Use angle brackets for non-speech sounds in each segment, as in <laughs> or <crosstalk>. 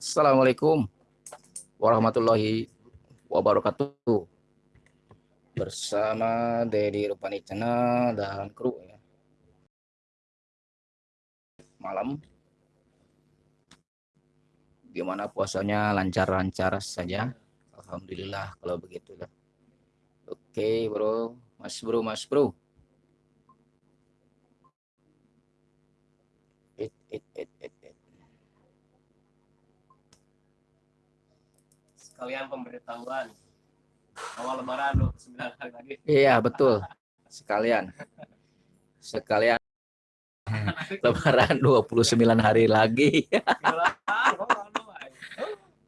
Assalamualaikum warahmatullahi wabarakatuh. Bersama Dedi Rupani Channel dan kru ya. Malam. Gimana puasanya lancar-lancar saja? Alhamdulillah kalau begitu lah. Oke, Bro. Mas Bro, Mas Bro. It, it, it, sekalian pemberitahuan awal lebaran 29 hari lagi. Iya, betul. Sekalian. Sekalian <laughs> lebaran 29 hari lagi. <laughs>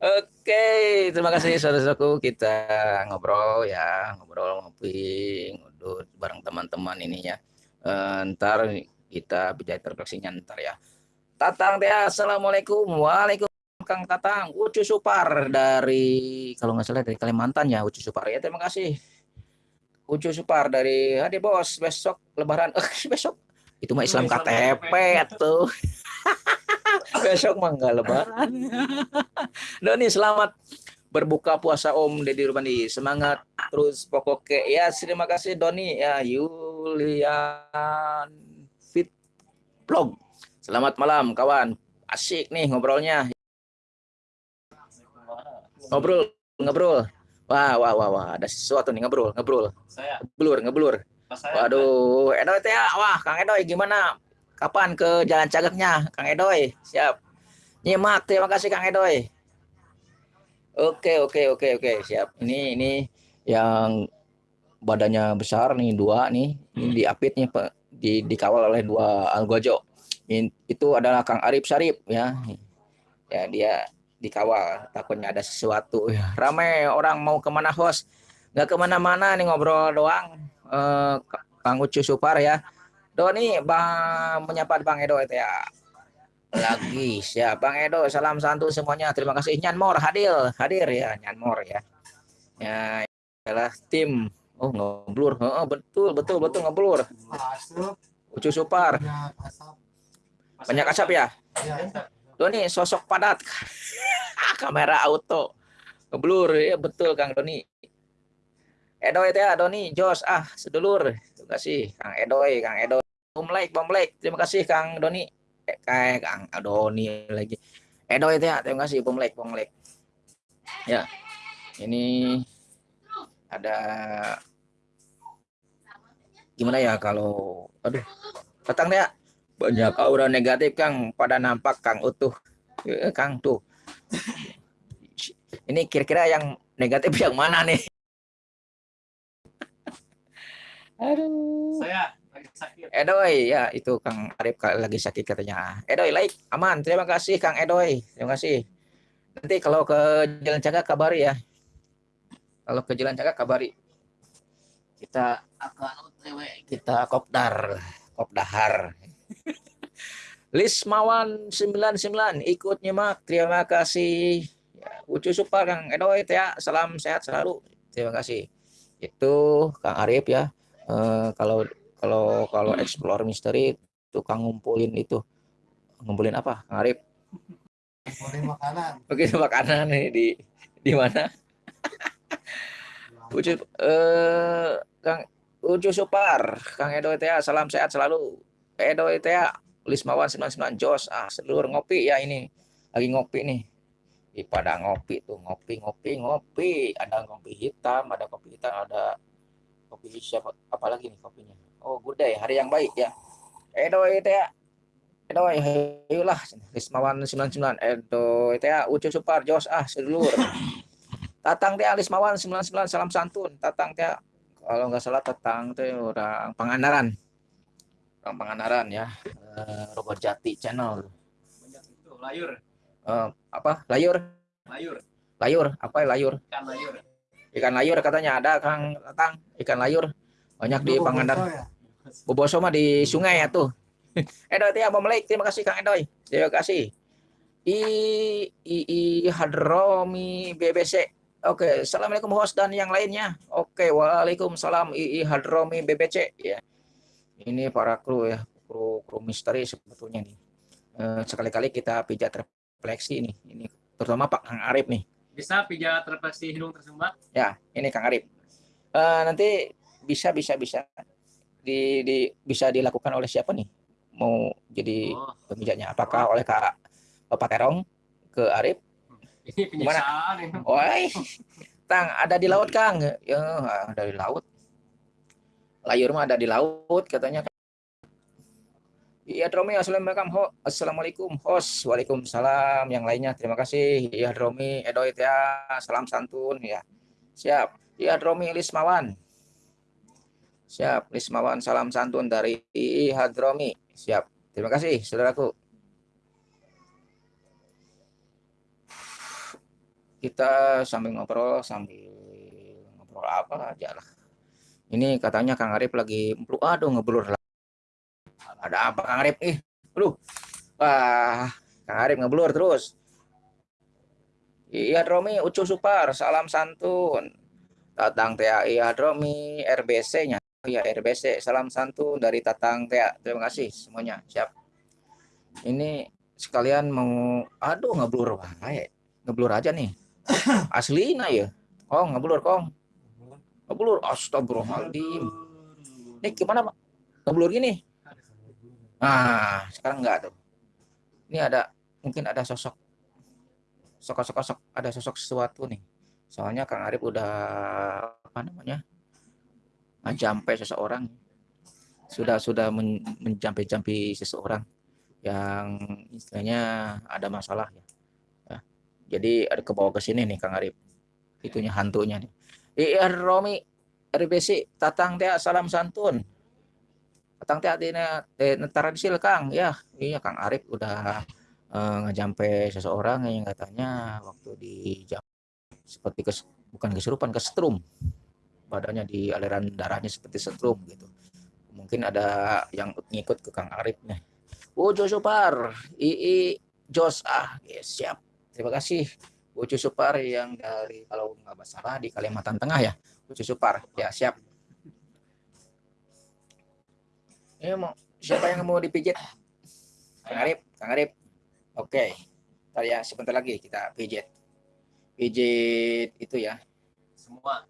Oke, terima kasih saudara-saudaraku. Kita ngobrol ya, ngobrol ngopi, ngudut bareng teman-teman ini ya. Uh, ntar kita bisa terfleksinya ntar ya. Tatang teh, assalamualaikum, waalaikumsalam. Kang Tatang, Ucu Supar dari kalau nggak salah dari Kalimantan ya Ucu Supar. Ya terima kasih. Ucu Supar dari Hadi Bos besok Lebaran. Eh <laughs> besok? Itu mah Islam KTP tuh. <laughs> besok mah nggak Lebaran. Doni selamat berbuka puasa Om Deddy Rubandi semangat terus pokoknya. Ya terima kasih Doni. Ya Yulian Fit Vlog. Selamat malam kawan. Asik nih ngobrolnya ngobrol ngobrol. Wah wah wah wah ada sesuatu nih ngobrol ngobrol. Saya? Ngeblur ngeblur. Waduh Edoy teh wah Kang Edoy gimana? Kapan ke jalan cagaknya Kang Edoy? Siap. Nyimak terima kasih Kang Edoy. Oke oke oke oke siap. Ini ini yang badannya besar nih dua nih. Ini diapit nih di dikawal oleh dua algojo. Itu adalah Kang Arif Sarip ya. Ya dia dikawal takutnya ada sesuatu. Ya, ramai orang mau ke mana host? Nggak ke mana-mana nih ngobrol doang. Eh, Kang Ucu Supar ya. Doni bang menyapa Bang Edo itu ya. Lagi siap. Bang Edo salam santun semuanya. Terima kasih. Nyanmor hadir. Hadir ya Nyanmor ya. Ya adalah tim. Oh ngeblur. Oh, betul betul betul ngeblur. Ucu Supar. Banyak asap. Ya Doni sosok padat. <laughs> Kamera auto. Ngeblur ya betul Kang Doni. Edoy ya Doni Jos ah sedulur. Terima kasih Kang Edoy Kang Edoy. Bom like bom like. Terima kasih Kang Doni. Eh, Kang Doni lagi. Edoy ya terima kasih bom like bom like. Ya ini ada gimana ya kalau aduh datang ya banyak aura negatif Kang pada nampak Kang utuh ya, Kang tuh <laughs> ini kira-kira yang negatif yang mana nih? Aduh. Saya lagi sakit. Edoy, ya itu Kang Arif lagi sakit katanya. Edoy, like, aman. Terima kasih Kang Edoy. Terima kasih. Nanti kalau ke Jalan Caga kabari ya. Kalau ke Jalan Caga kabari. Kita akan kita kopdar, kopdahar. <laughs> Lismawan 99 ikut nyimak. Terima kasih. Ya, Ucu Supar Kang Edoy ya. Salam sehat selalu. Terima kasih. Itu Kang Arif ya. Uh, kalau kalau kalau explore misteri itu Kang ngumpulin itu. Ngumpulin apa Kang Arif? Ngumpulin makanan. <laughs> Oke, makanan nih di di mana? <laughs> Ucu uh, Kang Ucu Supar, Kang Edoy ya. Salam sehat selalu. Edoy ya Lismawan 99 Jos. Ah seluruh ngopi ya ini. Lagi ngopi nih. Di pada ngopi tuh ngopi ngopi ngopi. Ada kopi hitam ada kopi hitam ada kopi siapa apalagi nih kopinya? Oh gudai hari yang baik ya. Edo itu ya. Edo ayolah Lismawan 99 edo itu ya Ucu Supar Jos. Ah seluruh Tatang teh Lismawan 99 salam santun. Tatang teh kalau nggak salah Tatang teh orang Pangandaran orang Pangandaran ya. Uh, Robot Jati channel. Banyak itu layur. Uh, apa? Layur? Layur. Layur? Apa ya layur? Ikan layur. Ikan layur katanya ada Kang Tatang ikan layur. Banyak di Pangandaran. ya? Boboso mah di sungai ya tuh. Edoy ya Melek terima kasih Kang Edoy. Terima kasih. I I, I Hadromi BBC Oke, assalamualaikum host dan yang lainnya. Oke, waalaikumsalam II Hadromi BBC ya. Ini para kru ya, kru kru misteri sebetulnya nih. Eh, sekali-kali kita pijat refleksi nih. Ini terutama Pak Kang Arif nih. Bisa pijat refleksi hidung tersumbat? Ya, ini Kang Arif. Eh, nanti bisa bisa bisa di, di bisa dilakukan oleh siapa nih? Mau jadi Oh, pemijatnya? Apakah oleh Kak Bapak Terong ke Arif? ini penyiksaan ini. Oi, Tang ada di laut Kang. Ya, ada di laut. Layur mah ada di laut katanya. Iya Dromi, assalamualaikum, ho. assalamualaikum, host, waalaikumsalam. Yang lainnya, terima kasih. Iya Dromi, Edoit ya, salam santun ya. Siap. Iya Dromi, Lismawan. Siap, Lismawan, salam santun dari II Hadromi. Siap. Terima kasih, saudaraku. Kita sambil ngobrol, sambil ngobrol apa aja lah. Ini katanya Kang Arif lagi, aduh ngeblur lah. Ada apa Kang Arif? Ih, aduh. Wah, Kang Arif ngeblur terus. Iya Romi, Ucu Supar, salam santun. Tatang Tea Iya Romi, RBC-nya. Iya RBC, salam santun dari Tatang Tea. Terima kasih semuanya, siap. Ini sekalian mau, aduh ngeblur wae. Ngeblur aja nih. <coughs> Asli nah ya. Oh, ngeblur kong. Ngeblur, astagfirullahaladzim. Ini gimana Pak? Ngeblur gini? Nah, sekarang enggak tuh. Ini ada mungkin ada sosok sosok-sosok ada sosok sesuatu nih. Soalnya Kang Arif udah apa namanya? menjampai seseorang. Sudah sudah men, menjampai-jampi seseorang yang istilahnya ada masalah ya. ya. Jadi ada ke bawah ke sini nih Kang Arif. Itunya hantunya nih. Iya Romi RBC Tatang Teh salam santun. Tatang Teh artinya eh, tradisil Kang ya. Iya Kang Arif udah eh, ngejampe seseorang yang katanya waktu di jam seperti kes, bukan kesurupan kesetrum badannya di aliran darahnya seperti setrum gitu. Mungkin ada yang ngikut ke Kang Arif nih. Ujo Supar II Jos ah yes, siap. Terima kasih Ujo Supar yang dari kalau nggak salah di Kalimantan Tengah ya? Ujo Supar. Ya siap. Ini mau siapa yang mau dipijit? Kang Arif Kang Arif. Oke. Ntar ya sebentar lagi kita pijit. Pijit itu ya. Semua.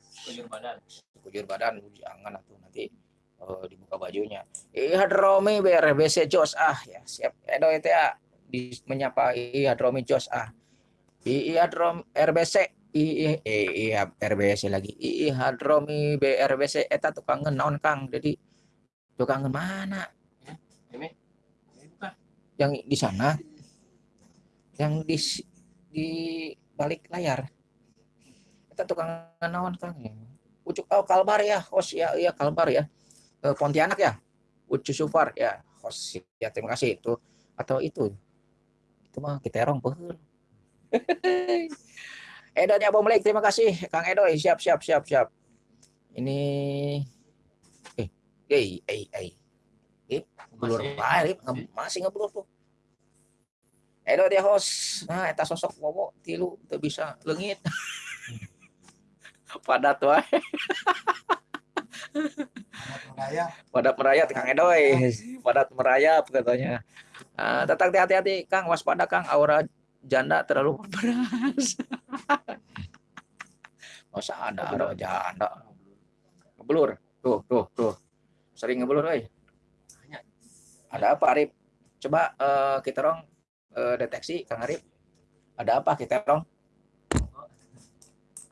Sekujur badan. kujur badan jangan atuh nanti eh, dibuka bajunya. Iya Romi BRBC Jos. Ah ya siap. Edo itu ya di menyapa iya Romi Jos. Ah iya Rom RBC iya iya RBC lagi. Iya Romi BRBC eta tukang naon Kang. Jadi tukang mana. Ini? Yang di sana? Yang di di balik layar? Kita tukang naon Kang. Ya Ucuk oh Kalbar ya host ya iya Kalbar ya. Eh, Pontianak ya? Ucu Sufar. Ya host ya terima kasih. Itu atau itu. Itu mah kita erong peuheul Edo ya Bom Lake, terima kasih. Kang Edo siap siap siap siap. Ini eh eh eh eh. Eh Rip. Nge- masih ngeblur tuh. Edo dia host. Nah eta sosok wowo tilu teu bisa leungit. <laughs> Padat wae. Padat merayap. Kang Edoy padat merayap katanya. Ah, tetap hati-hati Kang. Waspada Kang. Aura janda terlalu beras <laughs> masa ada aura janda. Ngeblur tuh tuh tuh. Sering ngeblur euy ada apa Arif? Coba eh, kita rong eh, deteksi Kang Arif. Ada apa kita rong?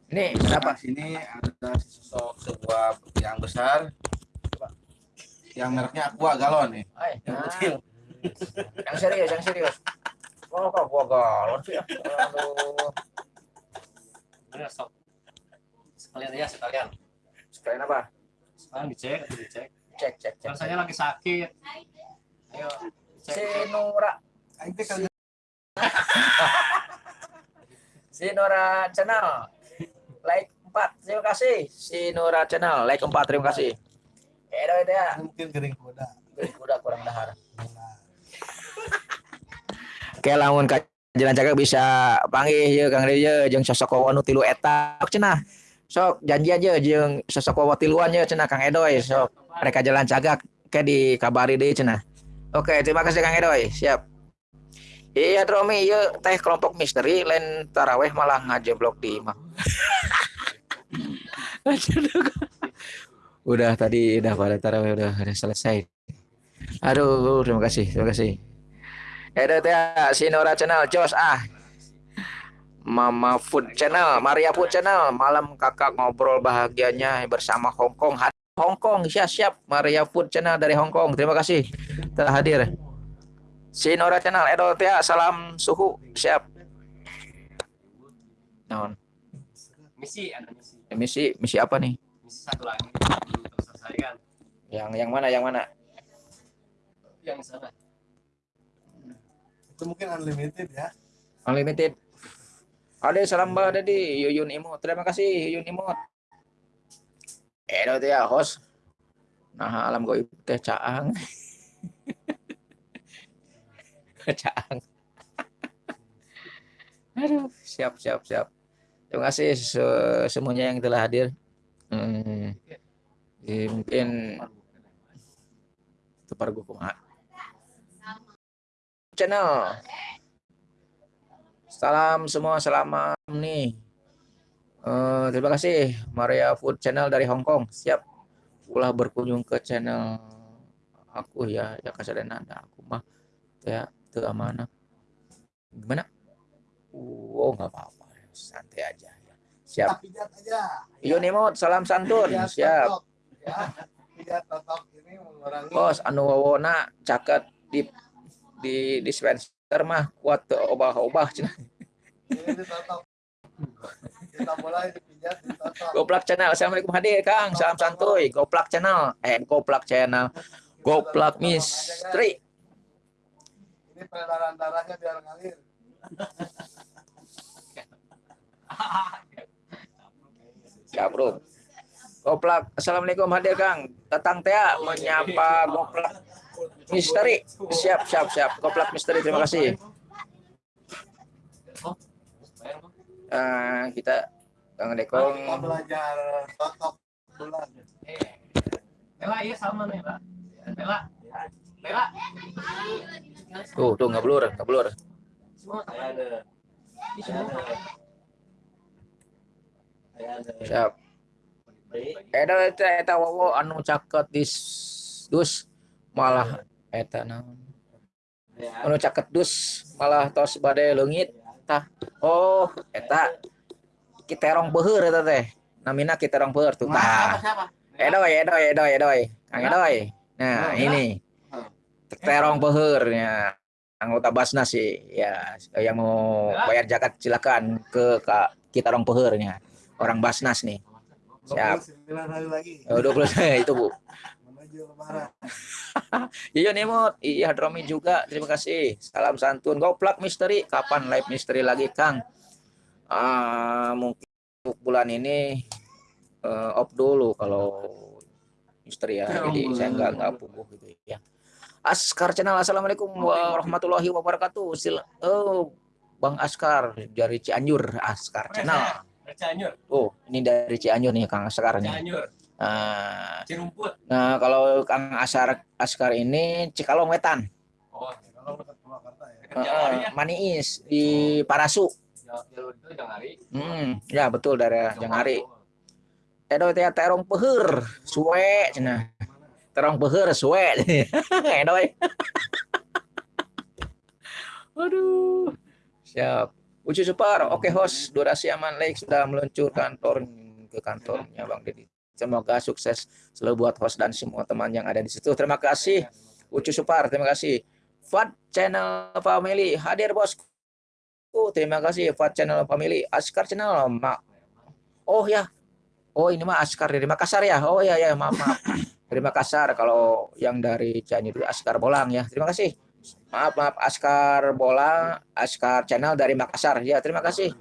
Ini ada apa? Nah, sini ada sosok sebuah yang besar. Yang mereknya Aqua galon nih. Ay, yang nah. kecil yang serius yang serius oh kok gua galon sih aduh Bener sok. Sekalian aja sekalian. sekalian apa Sekarang dicek, dicek. cek cek cek Rasanya lagi sakit. Ayo. si Cek. Nora Aing teh kagak si Nora channel like 4 terima kasih si Nora channel like 4 terima kasih Edo itu ya mungkin gering kuda udah kurang dahar Oke lamun jalan jaga bisa panggil ya Kang Ria jeung sosok wawa nu tilu eta cenah sok janji aja jeung sosok wawa tiluan ya cenah Kang Edoy sok mereka jalan cagak ke dikabari deh cenah oke terima kasih Kang Edoy siap Iya Dromi, iya teh kelompok misteri lain taraweh malah ngajeblok di imam. <laughs> udah tadi udah pada taraweh udah, udah selesai. Aduh, terima kasih, terima kasih. Ada teh Sinora Channel, Jos ah. Mama Food Channel, Maria Food Channel, malam kakak ngobrol bahagianya bersama Hongkong. Hongkong, siap siap. Maria Food Channel dari Hongkong, terima kasih telah hadir. Sinora Channel, Edo Tia, salam suhu, siap. Non. Misi, ada misi. Misi, misi apa nih? Misi satu lagi terselesaikan. Yang yang mana? Yang mana? Yang sana. Itu mungkin unlimited ya. Unlimited. Ada salam bah di Yuyun Imut. Terima kasih Yuyun Imut. Edo Tia, host. Nah, alam goib teh caang. <laughs> caang. <laughs> Aduh, siap siap siap. Terima kasih se- semuanya yang telah hadir. Hmm. Ya, mungkin tepar gue kumaha. Channel. Salam semua, selamat nih. Eh, terima kasih Maria Food Channel dari Hong Kong. Siap. Ulah berkunjung ke channel aku ya, ya kasadana ada aku mah ya itu amanah. Gimana? Oh, nggak apa-apa. Santai aja ya. Siap. Pijat aja. Iyo Nimot, salam santun. Siap. Ya. Pijat totok ini mengurangi. Bos, anu wawona caket di di dispenser mah kuat obah-obah ditotok. Goplak channel. Assalamualaikum hadir Kang. Salam santuy. Goplak channel. Eh, Goplak channel. Goplak misteri. Ini peredaran darahnya biar ngalir. Bro. Goplak. Assalamualaikum hadir Kang. Datang teh menyapa Goplak misteri. Siap, siap, siap. Goplak misteri. Terima kasih. Eh, kita Kang Dekong belajar totok bulan. Eh, Bella, iya sama nih, Bella. Bella. Bella. tuh tuh nggak blur, nggak blur. Semua ada. Siap. Eta eta wowo anu caket dis dus malah eta naon. Anu caket dus malah tos bade leungit tah. Oh, eta kiterong beuheur eta teh. Namina kiterong beuheur tuh tah. Edoy, edoy, edoy, edoy. Kang edoy. Nah, ini. Terong beuheurnya anggota Basnas sih ya yang mau bayar zakat silakan ke Kak Kitarong Peheurnya orang Basnas nih. Siap. 29 hari lagi. Oh, 20 itu Bu. Menuju lebaran. <laughs> Iya Nimot, iya Dromi juga. Terima kasih. Salam santun. Goplak misteri. Kapan live misteri lagi, Kang? Ah, mungkin bulan ini eh, off dulu kalau misteri ya. Jadi saya nggak nggak puguh gitu ya. Askar Channel. Assalamualaikum warahmatullahi wabarakatuh. Sil oh, Bang Askar dari Cianjur. Askar Channel. Cianjur. Oh, ini dari Cianjur nih Kang Askar nih. Cianjur. Nah, Cirumput. nah kalau Kang Askar Askar ini Cikalong Wetan. Oh, Purwakarta ya. ya. Maniis di Parasu. Jalur itu Jangali. Hmm, ya betul daerah Jangari. Edo teh terong peheur, suwe cenah. Terong peheur suwe. <laughs> Edo. eh. <laughs> Aduh. Siap. Ucu Supar, oke host, durasi aman Lake sudah meluncurkan kantor ke kantornya Bang Deddy. Semoga sukses selalu buat host dan semua teman yang ada di situ. Terima kasih Ucu Supar, terima kasih. Fat Channel Family hadir bosku. Terima kasih Fat Channel Family. Askar Channel, Mak. Oh ya. Oh ini mah Askar dari Makassar ya. Oh ya ya, maaf maaf. Dari Makassar kalau yang dari Cianjur Askar Bolang ya. Terima kasih. Maaf maaf Askar Bolang, Askar Channel dari Makassar. Ya, terima kasih.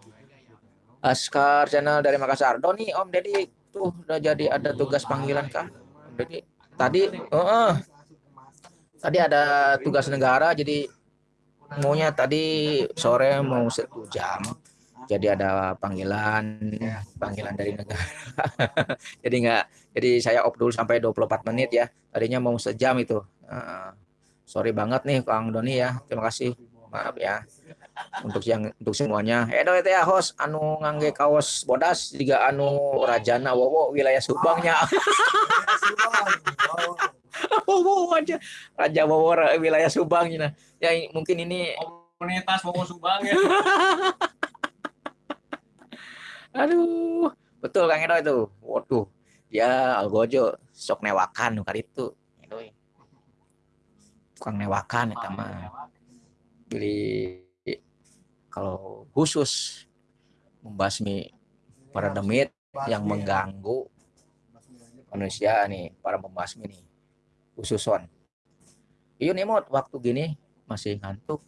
Askar Channel dari Makassar. Doni, Om Deddy udah jadi ada tugas panggilan kah? Deddy tadi heeh. tadi ada tugas negara jadi maunya tadi sore mau satu jam. Jadi ada panggilan panggilan dari negara. <laughs> Jadi nggak jadi saya off dulu sampai 24 menit ya. Tadinya mau sejam itu. Heeh. sorry banget nih Kang Doni ya. Terima kasih. Maaf ya untuk yang untuk semuanya. Edo teh host anu ngangge kaos bodas juga anu rajana wowo wilayah Subangnya. <laughs> Wowo aja. Raja wowo wilayah Subang ya mungkin ini komunitas wowo Subang ya. <laughs> Aduh. Betul Kang Edo itu. Waduh. Ya algojo sok newakan kali itu. Edo tukang newakan itu mah. Beli kalau khusus membasmi para demit yang mengganggu manusia nih para pembasmi nih khususon iya nih mod waktu gini masih ngantuk.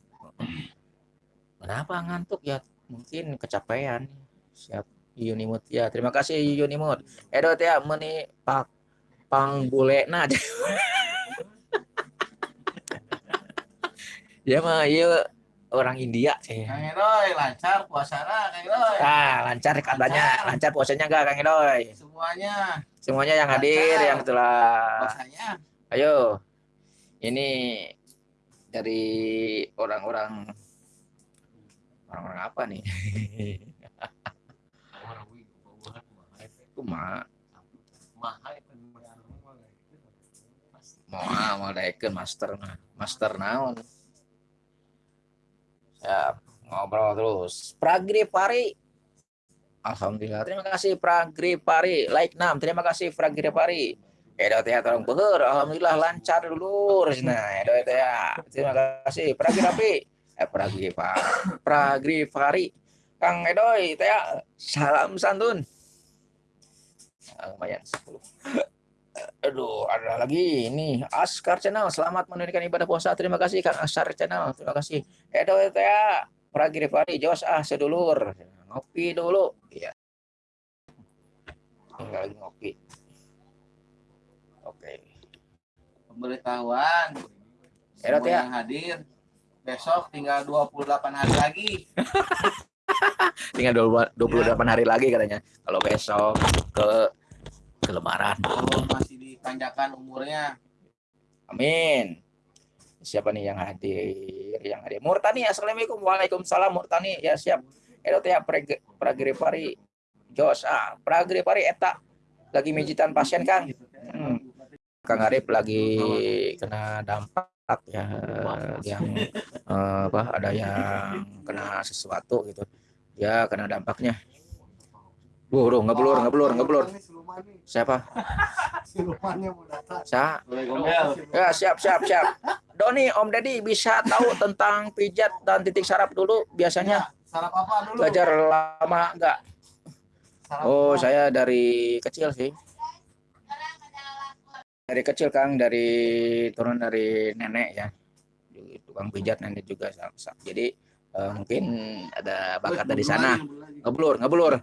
Kenapa ngantuk? Ya mungkin kecapean. Siap. Yunimut ya terima kasih Yunimut Edo ya meni pak pang bule nah <laughs> ya mah iya orang India sih. Kang Edoy lancar puasanya Kang Edoy. Ah, lancar katanya. Lancar puasanya enggak Kang Edoy? Semuanya. Semuanya yang hadir lancar. yang telah puasanya. Ayo. Ini dari orang-orang orang-orang apa nih? Kuma. Mau mau master. Master naon? Ya, ngobrol terus. Pragri Pari. Alhamdulillah. Terima kasih Pragri Pari. Like 6. Terima kasih Pragri Pari. Edo teh tolong beher. Alhamdulillah lancar dulu. Nah, edo teh Terima kasih Pragri Rapi. Eh Pragri Pari. Pragri Pari. Kang Edoy teh salam santun. Lumayan 10 aduh ada lagi ini. Askar Channel selamat menunaikan ibadah puasa. Terima kasih Kang Askar Channel. Terima kasih. Edo ya. Pragi Pari Jos ah sedulur. Ngopi dulu. Ya tinggal lagi ngopi. Oke. Pemberitahuan. Edo ya. Hadir. Besok tinggal 28 hari lagi. <laughs> Tinggal 28 hari lagi katanya. Kalau besok ke ke lebaran oh, masih dipanjangkan umurnya. Amin. Siapa nih yang hadir yang hadir? Murtani assalamualaikum. Waalaikumsalam Murtani. Ya siap. Edo teh pragri pari Jos ah pragri pari eta. Lagi mijitan pasien Kang. Hmm. Kang Arif lagi kena dampak ya yang uh, apa ada yang kena sesuatu gitu. Ya kena dampaknya Buru, ngeblur, ngeblur, ngeblur. Siapa? <laughs> Siapa? Ya, siap, siap, siap. Doni, Om Deddy bisa tahu tentang pijat dan titik sarap dulu biasanya? Sarap apa dulu? Belajar lama enggak? Oh, saya dari kecil sih. Dari kecil Kang, dari turun dari nenek ya. Tukang pijat nenek juga. Jadi uh, mungkin ada bakat dari sana. Ngeblur, ngeblur.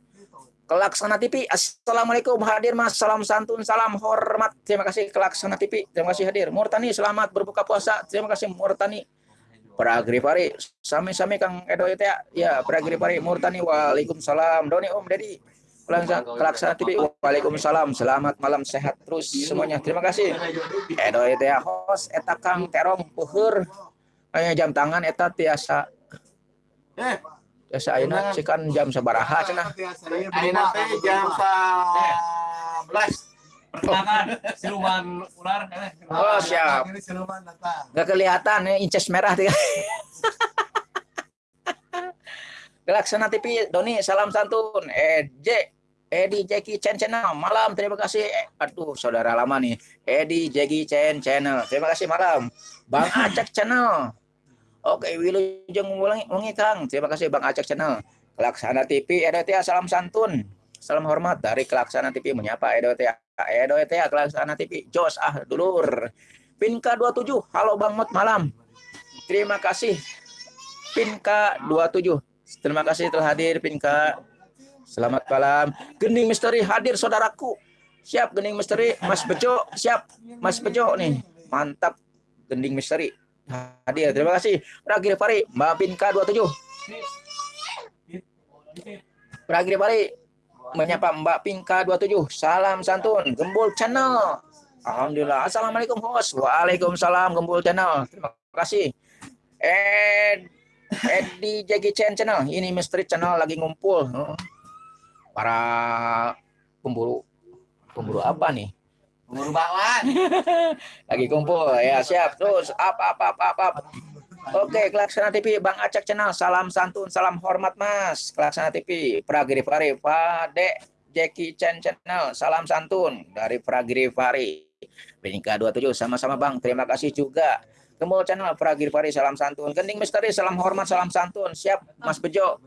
Kelaksana TV. Assalamualaikum hadir Mas. Salam santun, salam hormat. Terima kasih Kelaksana TV. Terima kasih hadir. Murtani selamat berbuka puasa. Terima kasih Murtani. Pragripari sami-sami Kang Edo ya. Ya, Pragripari Murtani. Waalaikumsalam. Doni Om Dedi. Kelaksana TV. Waalaikumsalam. Selamat malam sehat terus semuanya. Terima kasih. Edo ya host eta Kang Terong puhur. Jam tangan eta tiasa. Eh, Biasa ayeuna kan jam sabaraha cenah. Ayeuna teh jam 11. Pertengahan siluman ular Oh, siap. Gak kelihatan ya inces merah tiga. Gelaksana TV Doni salam santun. J Edi Jackie Chen Channel malam terima kasih aduh saudara lama nih Edi Jackie Chen Channel terima kasih malam Bang Acak Channel Oke, Wilujeng Wengi Kang. Terima kasih Bang Acak Channel. Kelaksana TV EDTA salam santun. Salam hormat dari Kelaksana TV menyapa EDTA. EDTA Kelaksana TV. Jos ah dulur. Pinka 27. Halo Bang Mot malam. Terima kasih Pinka 27. Terima kasih telah hadir Pinka. Selamat malam. Gening Misteri hadir saudaraku. Siap Gening Misteri. Mas Bejo siap. Mas Bejo nih. Mantap Gending Misteri hadir. Terima kasih. Ragil Fari, Mbak Pinka 27. Ragil Fari menyapa Mbak Pinka 27. Salam santun, Gembul Channel. Alhamdulillah. Assalamualaikum host. Waalaikumsalam Gembul Channel. Terima kasih. Ed Edi Jackie Chan channel. Ini misteri channel lagi ngumpul. Para pemburu pemburu apa nih? Umur bakwan. <laughs> Lagi kumpul ya siap terus apa apa apa apa. Oke, Kelaksana TV, Bang Acak Channel, salam santun, salam hormat Mas. Kelaksana TV, Pragiri Fari, Pade, Jackie Chan Channel, salam santun dari Pragiri Fari. Benika 27, sama-sama Bang, terima kasih juga. Kemul Channel, Pragiri Fari, salam santun. Gending Misteri, salam hormat, salam santun. Siap, Mas Bejo.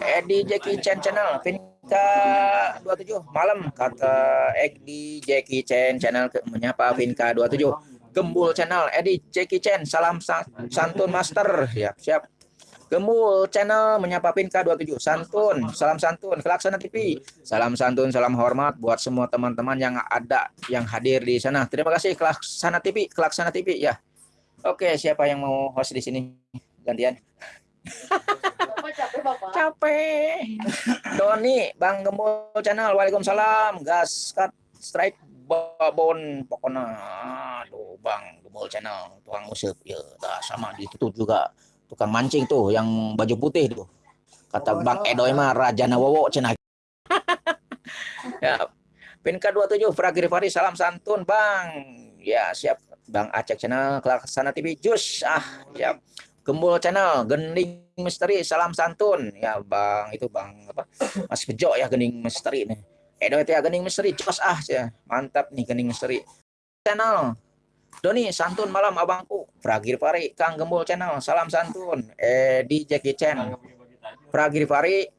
Edi Jackie Chan Channel, Vinka 27, malam, kata Edi Jackie Chan Channel, menyapa Vinka 27. Gembul Channel, Edi Jackie Chan, salam sa santun master. Siap, siap. Gembul Channel menyapa Pinka 27. Santun, salam santun. Kelaksana TV, salam santun, salam hormat buat semua teman-teman yang ada yang hadir di sana. Terima kasih Kelaksana TV, Kelaksana TV ya. Oke, siapa yang mau host di sini? Gantian. Capek bapak. Capek. Doni, Bang Gembul Channel, Waalaikumsalam. Gas cut strike babon pokoknya. Aduh bang gembol channel tukang musik ya dah sama ditutup juga. Tukang mancing tuh yang baju putih tuh. Kata bang Edoy mah raja nawowo cenah <laughs> ya pin K27 Fragir Fari salam santun bang. Ya siap. Bang Acek channel Kelaksana TV Jus. Ah ya Gembul channel Gending Misteri salam santun ya bang itu bang apa Mas Bejo ya Gending Misteri nih Edo itu ya gening misteri cos ah ya. Mantap nih gening misteri. Channel. Doni santun malam abangku. Fragir Pari Kang Gembul channel. Salam santun. Edi Jackie Chan. Fragir Pari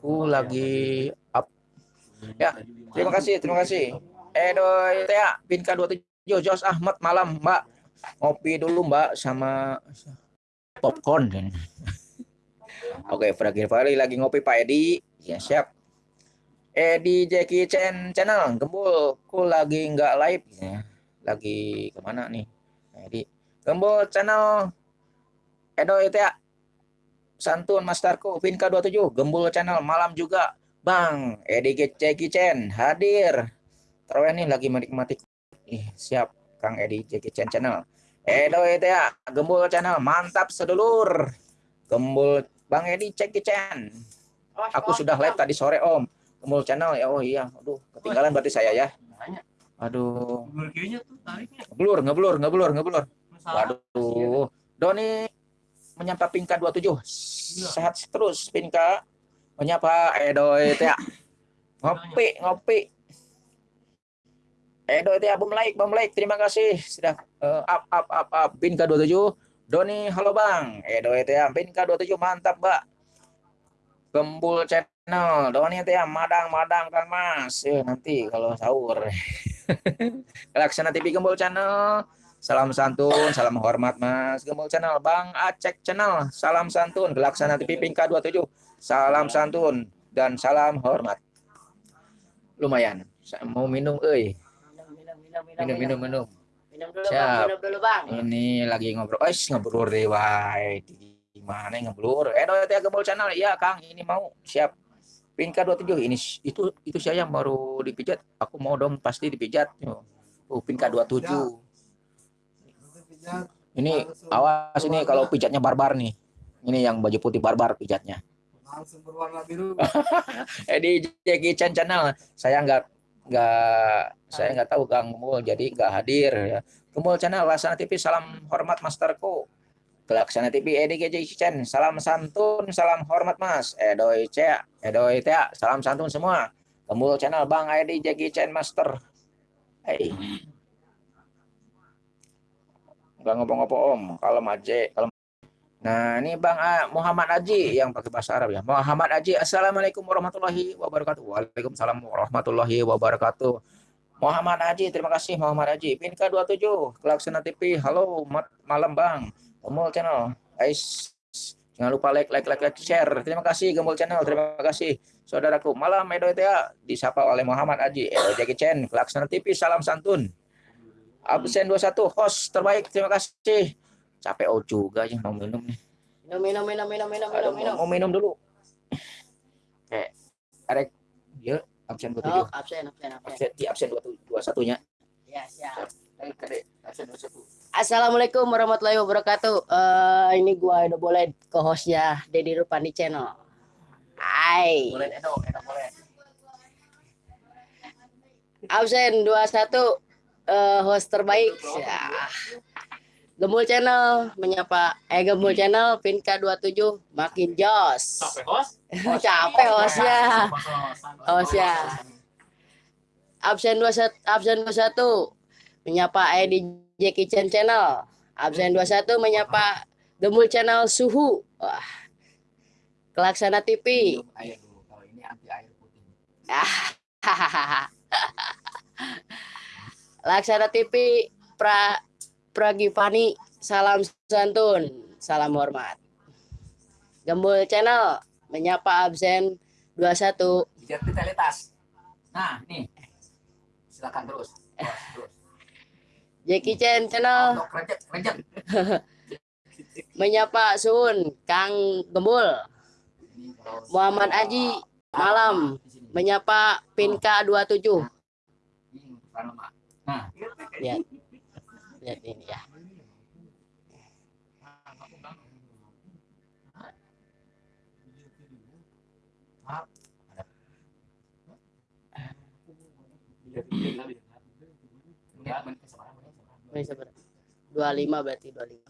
ku lagi up. Ya, terima kasih, terima kasih. Edo ya Pinka 27 Jos Ahmad malam, Mbak. Ngopi dulu, Mbak, sama popcorn. Oke, Fragir Pari lagi ngopi Pak Edi. Ya, siap. Edi Jackie Chan channel Gembul ku lagi nggak live ya. lagi ke mana nih Edi Gembul channel Edo itu ya Santun Masterku Vinka 27 Gembul channel malam juga Bang Edi Jackie Chan hadir Terus nih lagi menikmati Ih, siap Kang Edi Jackie Chan channel Edo itu ya Gembul channel. Mantap sedulur. Gembul. Bang Edi Jackie Chan. Aku sudah live tadi sore Om. Kemul channel. Ya oh iya. Aduh ketinggalan berarti saya ya. Aduh. Ngeblur ngeblur ngeblur ngeblur. Waduh. Doni menyapa Pinka 27 sehat terus Pinka menyapa Edo itu ya ngopi ngopi Edo itu ya bom like bom like terima kasih sudah eh, up up up up Pinka 27 Doni halo bang Edo itu ya Pinka 27 mantap mbak Gembul channel, Doni itu ya madang-madang Kang Mas. Eh, nanti kalau sahur. <laughs> Laksana TV Gembul channel. Salam santun, salam hormat Mas. Gembul channel, Bang Acek channel. Salam santun, Laksana TV Pinka 27. Salam santun dan salam hormat. Lumayan. Mau minum euy. Minum, minum, minum, minum, Minum minum minum. Minum dulu, Siap. bang. Minum dulu, bang. Ini lagi ngobrol. Eh, ngobrol deh wae. Gimana ngeblur? Eh, Edo ya Gembul channel. Iya, Kang, ini mau siap. Pinka 27 ini itu itu saya yang baru dipijat. Aku mau dong pasti dipijat. Oh, Pinka 27. Ini awas ini kalau pijatnya barbar nih. Ini yang baju putih barbar pijatnya. langsung berwarna biru <laughs> Eh di Jackie Chan channel saya nggak nggak saya nggak tahu Kang Gemul jadi nggak hadir ya. Gemul channel Laksana TV salam hormat masterku. Laksana TV Jackie Chan salam santun salam hormat Mas. Edoy Cea Edoy Tea salam santun semua. Gemul channel Bang Edi Jackie Chan Master. Hey. Nggak ngopo-ngopo Om, kalau aja kalau Nah, ini Bang A- Muhammad Aji yang pakai bahasa Arab ya. Muhammad Aji, Assalamualaikum warahmatullahi wabarakatuh. Waalaikumsalam warahmatullahi wabarakatuh. Muhammad Aji, terima kasih Muhammad Aji. Pinka 27, Kelaksana TV. Halo, malam Bang. Gemul Channel. Guys, jangan lupa like, like, like, like, share. Terima kasih Gemul Channel. Terima kasih saudaraku. Malam Edo ya disapa oleh Muhammad Aji. Edo Jackie Chan, Kelaksana TV. Salam santun. Absen 21, host terbaik. Terima kasih. Capek oh juga aja mau minum nih. Minum, minum, minum, minum, minum, Aduh, minum, minum. mau minum dulu. Eh, arek ya absen 27. Oh, absen, absen, absen. Absen, di absen 21 nya. Ya, siap. Kade, absen 21. Assalamualaikum warahmatullahi wabarakatuh. Eh ini gua udah boleh ke hostnya Dedi Rupandi Channel. Hai. Edo, Edo. Absen 21 eh host terbaik. Ya. Gembul Channel menyapa eh Gembul Channel Pinka 27 makin jos. Sampai host. <laughs> Capek hostnya. Hostnya. Absen 21 absen 21 menyapa Edi Jackie Chan Channel. Absen 21 menyapa Gembul Channel Suhu. Wah. Kelaksana TV. Minum air dulu. Kalau ini anti air putih. <laughs> Laksana TV Pra Pragipani salam santun, salam hormat. Gembul Channel menyapa absen 21. Biar vitalitas. Nah, nih. Silakan terus. Terus, terus. Jackie Chan Channel Untuk rejek, rejek. <laughs> menyapa Sun, Kang Gembul. Muhammad Aji malam menyapa Pinka 27. Ini untuk tanam, Mak. Nah, Lihat. Lihat ini ya. seberapa? 25 berarti 25.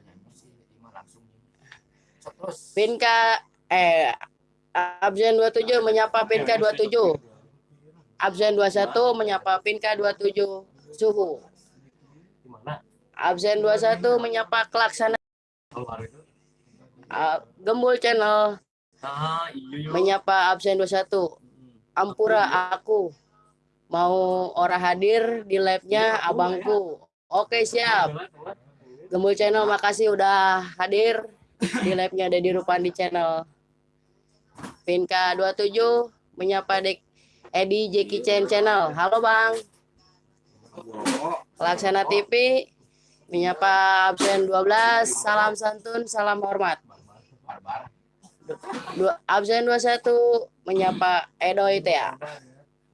Ini sih lima. Pinka eh absen 27 menyapa Pinka 27. Absen 21 menyapa Pinka 27 suhu. Absen 21 menyapa Kelaksana Keluar itu. Ah, Gembul Channel Ah, iya yo. menyapa absen 21. Ampura aku mau orang hadir di live-nya abangku. Oke siap. Gembul Channel makasih udah hadir di live-nya Dedi Rupandi Channel. Pinka 27 menyapa Dek Edi Jackie Chan Channel. Halo Bang. Laksana TV menyapa absen 12. Salam santun, salam hormat. Dua, absen 21 menyapa Edo ya.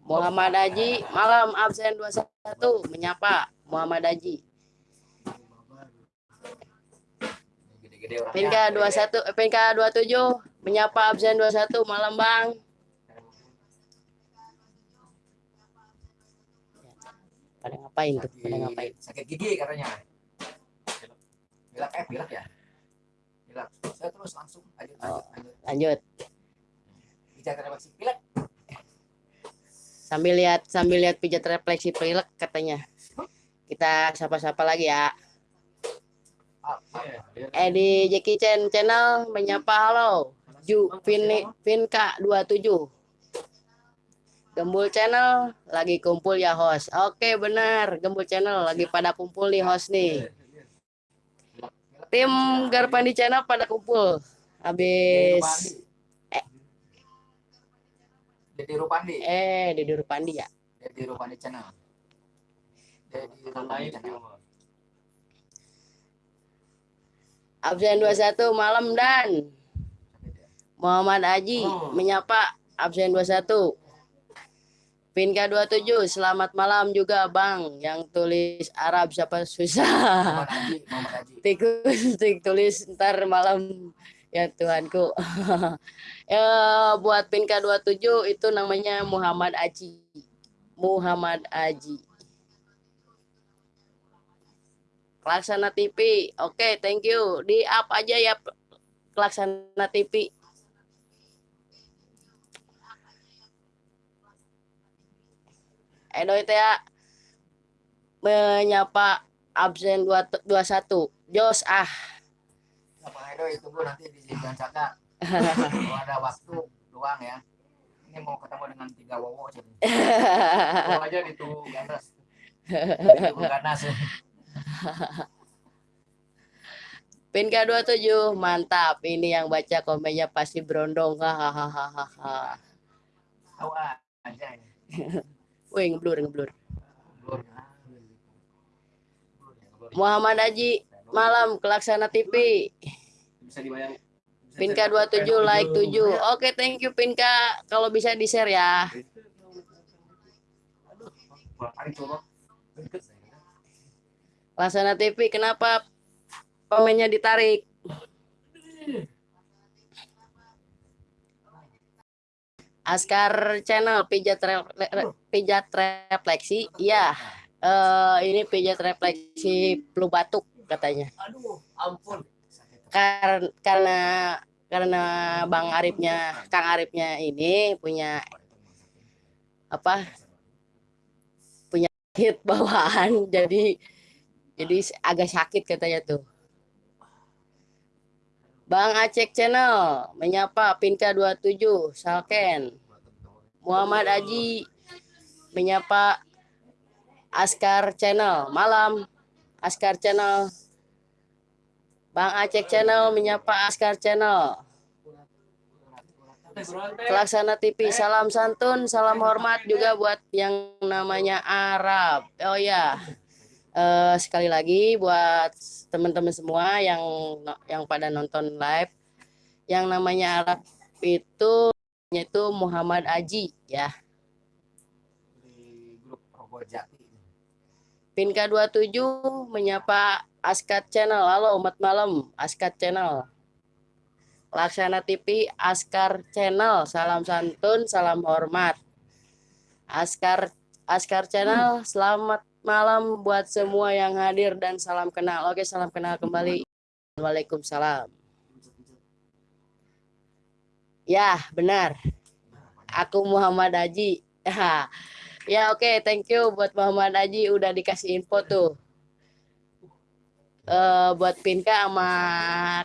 Muhammad Haji malam absen 21 menyapa Muhammad Haji. Pinka 21 eh, Pinka 27 menyapa absen 21 malam Bang. Pada ngapain tuh? Pada ngapain? Sakit gigi katanya. Pilek eh pilek ya. Pilek. Saya terus langsung lanjut lanjut lanjut. Lanjut. Bicara refleksi pilek. Sambil lihat sambil lihat pijat refleksi pilek katanya. Kita sapa-sapa lagi ya. Edi Jackie Chan channel menyapa halo. Ju Pin Pinka 27. Gembul channel lagi kumpul ya host. Oke benar, Gembul channel lagi pada kumpul nih host nih. Tim Garpandi channel pada kumpul. Habis Jadi Rupandi. eh di Rupandi ya. Jadi Rupandi channel. Jadi Rupandi channel. Absen 21 malam dan Muhammad Aji Oh. menyapa absen 21. Pinka 27 selamat malam juga Bang yang tulis Arab siapa susah. <laughs> Tikus tik tulis ntar malam ya Tuhanku. ya <laughs> buat Pinka 27 itu namanya Muhammad Aji. Muhammad Aji. Laksana TV. Oke, thank you. Di up aja ya Laksana TV. Edo itu ya menyapa absen 2 21. Jos ah. Apa Edo itu bu nanti di Jalan Caka. <laughs> Kalau ada waktu luang ya. Ini mau ketemu dengan tiga wowo. Oh, aja <laughs> di tuh Ganas. Ibu Ganas. Pinka 27 mantap. Ini yang baca komennya pasti berondong. Hahaha. Tahu ah, aja ini. <laughs> Wih, ngeblur, ngeblur. Blur. Muhammad Haji, malam Kelaksana TV. bisa. Bisa Pinka cetak 27 like 7. Oke, thank you Pinka. Kalau bisa di-share ya. Laksana TV kenapa komennya ditarik? Askar Channel pijat re- re- pijat refleksi. Iya. Eh ini pijat refleksi flu batuk katanya. Aduh, ampun. Kar- karena karena Bang Arifnya Kang Arifnya ini punya apa? punya hit bawaan <laughs> jadi jadi agak sakit katanya tuh. Bang Acek Channel menyapa Pinka 27 Salken. Muhammad Aji menyapa Askar Channel malam. Askar Channel. Bang Acek Channel menyapa Askar Channel. Pelaksana TV salam santun, salam hormat juga buat yang namanya Arab. Oh ya. Eh, sekali lagi buat teman-teman semua yang yang pada nonton live yang namanya Arab itu itu Muhammad Aji ya. di grup Robo Jati. Pinka 27 menyapa Askat Channel. Halo umat malam, Askat Channel. Laksana TV Askar Channel. Salam santun, salam hormat. Askar Askar Channel, selamat malam buat semua yang hadir dan salam kenal. Oke, salam kenal kembali. Waalaikumsalam. Ya, benar. Aku Muhammad Haji. <laughs> Ya, oke, thank you buat Muhammad Haji udah dikasih info tuh. Eh buat Pinka sama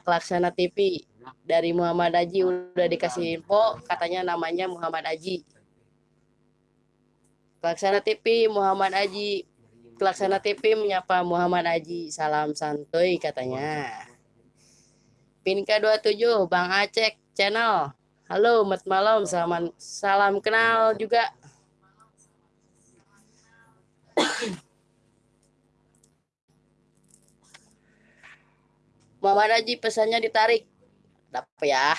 Klaksana TV dari Muhammad Haji udah dikasih info katanya namanya Muhammad Haji. Klaksana TV Muhammad Haji Klaksana TV menyapa Muhammad Haji salam santuy katanya. Pinka 27 Bang Acek channel. Halo umat malam salam salam kenal juga. Muhammad Haji pesannya ditarik. Dapat ya.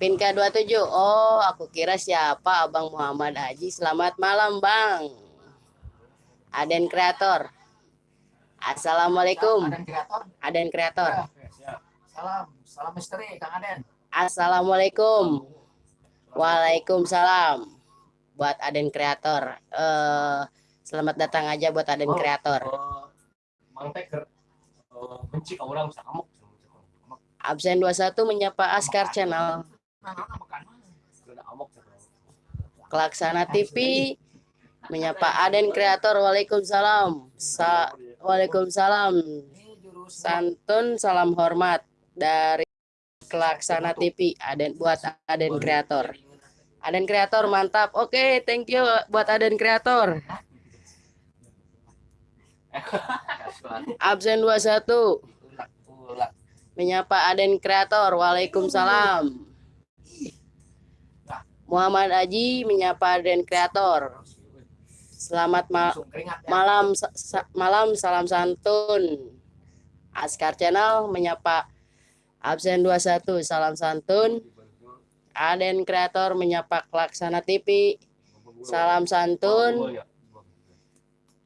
Pinka 27. Oh, aku kira siapa Abang Muhammad Haji. Selamat malam, Bang. Aden Kreator. Assalamualaikum. Aden kreator. Aden Kreator. Salam, salam misteri Kang Aden. Assalamualaikum. Waalaikumsalam. Buat Aden Kreator. Eh, selamat datang aja buat Aden Oh. Kreator. Eh, Mang Teker eh, benci ke orang bisa ngamuk. Absen 21 menyapa Askar Channel. Kelaksana TV menyapa Aden Kreator. Waalaikumsalam. Sa Waalaikumsalam. Santun salam hormat dari Kelaksana TV. Aden buat Aden Kreator. Aden Kreator mantap. Oke, thank you buat Aden Kreator. Absen 21 ulak, ulak. menyapa Aden Kreator. Waalaikumsalam. Muhammad Aji menyapa Aden Kreator. Selamat ma- ya. malam sa- malam salam santun. Askar Channel menyapa absen 21 salam santun. Aden Kreator menyapa Klaksana TV. Salam santun.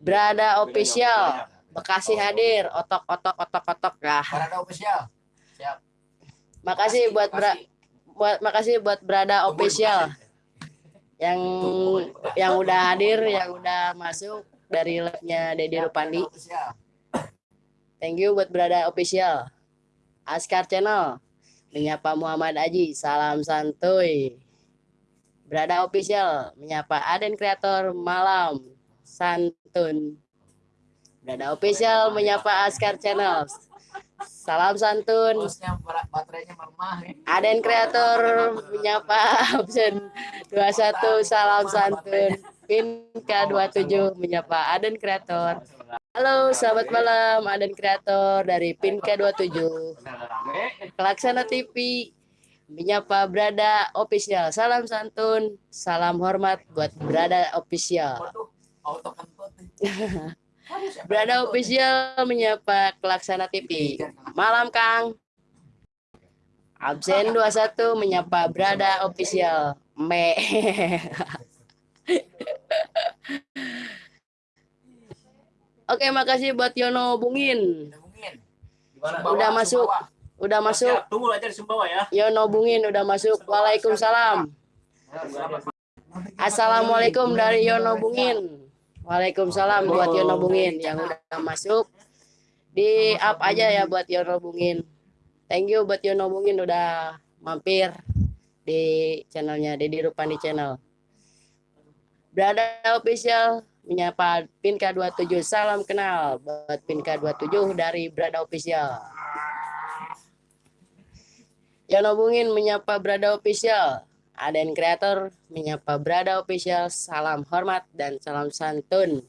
Berada official. Bekasi hadir. Otok otok otok otok lah. Parada official. Makasih buat bra- buat makasih buat Berada official yang yang udah hadir, yang udah masuk dari live-nya Dedi Rupandi. Thank you buat Berada official. Askar Channel menyapa Muhammad Aji, salam santuy. Berada official menyapa Aden Kreator malam santun. Berada official menyapa Askar Channel. Salam santun. Bosnya baterainya mermah ya. Aden Kreator menyapa absen 21 salam santun. Pinka 27 menyapa Aden Kreator. Halo, selamat malam Aden Kreator dari Pinka 27. Kelaksana TV menyapa Berada Official. Salam santun, salam hormat buat Berada Official. Auto <laughs> Berada? Official menyapa Kelaksana TV. Malam Kang. Absen 21 menyapa Berada Official. Me. <laughs> Oke, makasih buat Yono Bungin. Udah masuk. Udah masuk. Siap, tunggu aja di Sumbawa ya. Yono Bungin udah masuk. Waalaikumsalam. Assalamualaikum dari Yono Bungin. Waalaikumsalam buat Yono Bungin yang udah masuk. Di up aja ya buat Yono Bungin. Thank you buat Yono Bungin udah mampir di channelnya Dedi Rupandi Channel. Berada official menyapa Pinka 27 salam kenal buat Pinka 27 dari Berada Official. Yono Bungin menyapa Berada Official. Aden Kreator menyapa Berada Official. Salam hormat dan salam santun.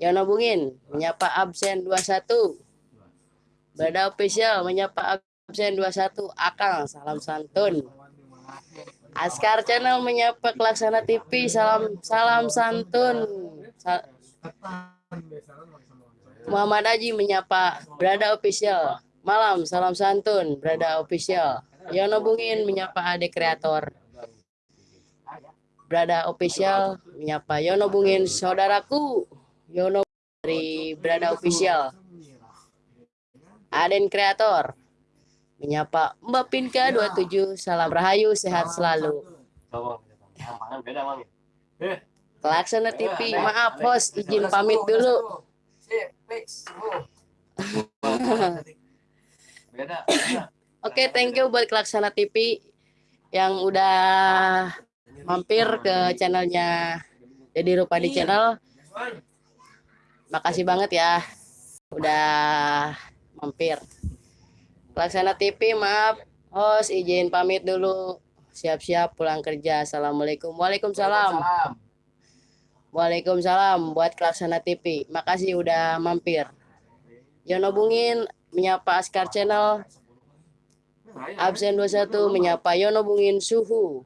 Yono Bungin menyapa absen 21. Berada Official menyapa absen 21. Akang salam santun. Askar Channel menyapa Kelaksana TV. Salam salam santun. Sa- Muhammad Haji menyapa Berada Official. Malam, salam santun, Berada Official. Yono Bungin menyapa Ade Kreator. Berada Official menyapa Yono Bungin, saudaraku. Yono dari Berada Official. Aden Kreator menyapa Mbak Pinka 27, salam rahayu, sehat selalu. Kelaksana TV, maaf host, izin pamit dulu. Oh. <laughs> Beda. Oke, thank you buat Kelaksana TV yang udah mampir ke channelnya Dedi Rupadi Channel. Makasih banget ya udah mampir. Kelaksana TV, maaf host izin pamit dulu. Siap-siap pulang kerja. Assalamualaikum. Waalaikumsalam. Salam. Waalaikumsalam buat Kelaksana TV. Makasih udah mampir. Yono Bungin menyapa Askar Channel. Absen 21 menyapa Yono Bungin Suhu.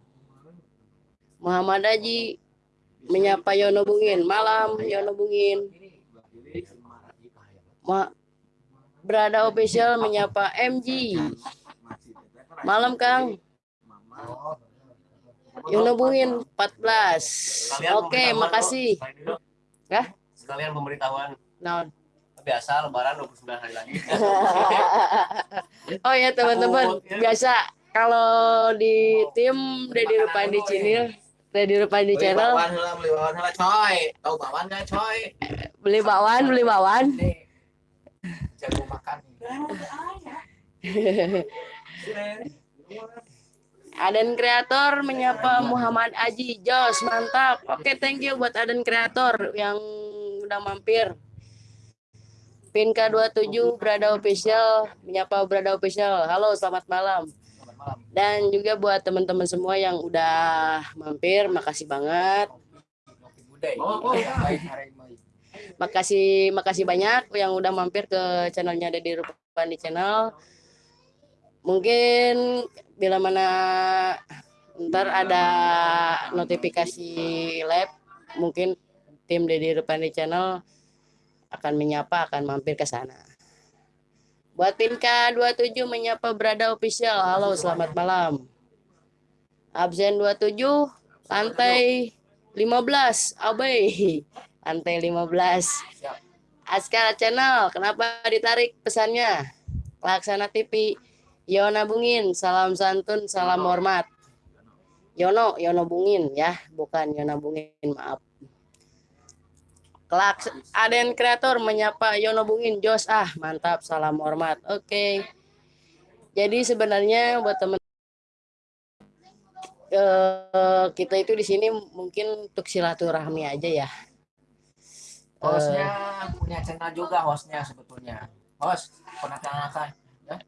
Muhammad Haji menyapa Yono Bungin. Malam Yono Bungin. Ma Berada official menyapa MG. Malam Kang. Yono Bungin 14. Oke, makasih. Hah? Sekalian pemberitahuan Nah, biasa lebaran 29 hari lagi. <laughs> Oh ya teman-teman, biasa kalau di tim Dedi Rupandi Channel, Dedi Rupandi Beli Channel, bawaan heula, beli bawaan heula, coy. Tahu bawaan nggak, coy? beli bakwan, beli bakwan. Nih. Jago makan. <laughs> Aden Kreator menyapa Muhammad Aji Jos, mantap. Oke, thank you buat Aden Kreator yang udah mampir. Pinka 27 Berada Official menyapa Berada Official. Halo, selamat malam. Selamat malam. Dan juga buat teman-teman semua yang udah mampir, makasih banget. Oh, oh. Makasih makasih banyak yang udah mampir ke channelnya Dedi Rupandi Channel. Mungkin bila mana ntar ada notifikasi live, mungkin tim Dedi Rupandi Channel akan menyapa, akan mampir ke sana. Buat Pinka 27 menyapa Berada Official. Halo, selamat malam. Absen 27, lantai 15, Abai. Lantai 15. Siap. Askar Channel, kenapa ditarik pesannya? Laksana TV, Yona Bungin, salam santun, salam hormat. Yono, Yono Bungin ya, bukan Yona Bungin, maaf. Kelaks Aden Kreator menyapa Yono Bungin, Jos ah mantap, salam hormat. Oke. Jadi sebenarnya buat teman eh, kita itu di sini mungkin untuk silaturahmi aja ya. Hostnya punya channel juga hostnya sebetulnya. Host, perkenalkan. Ya.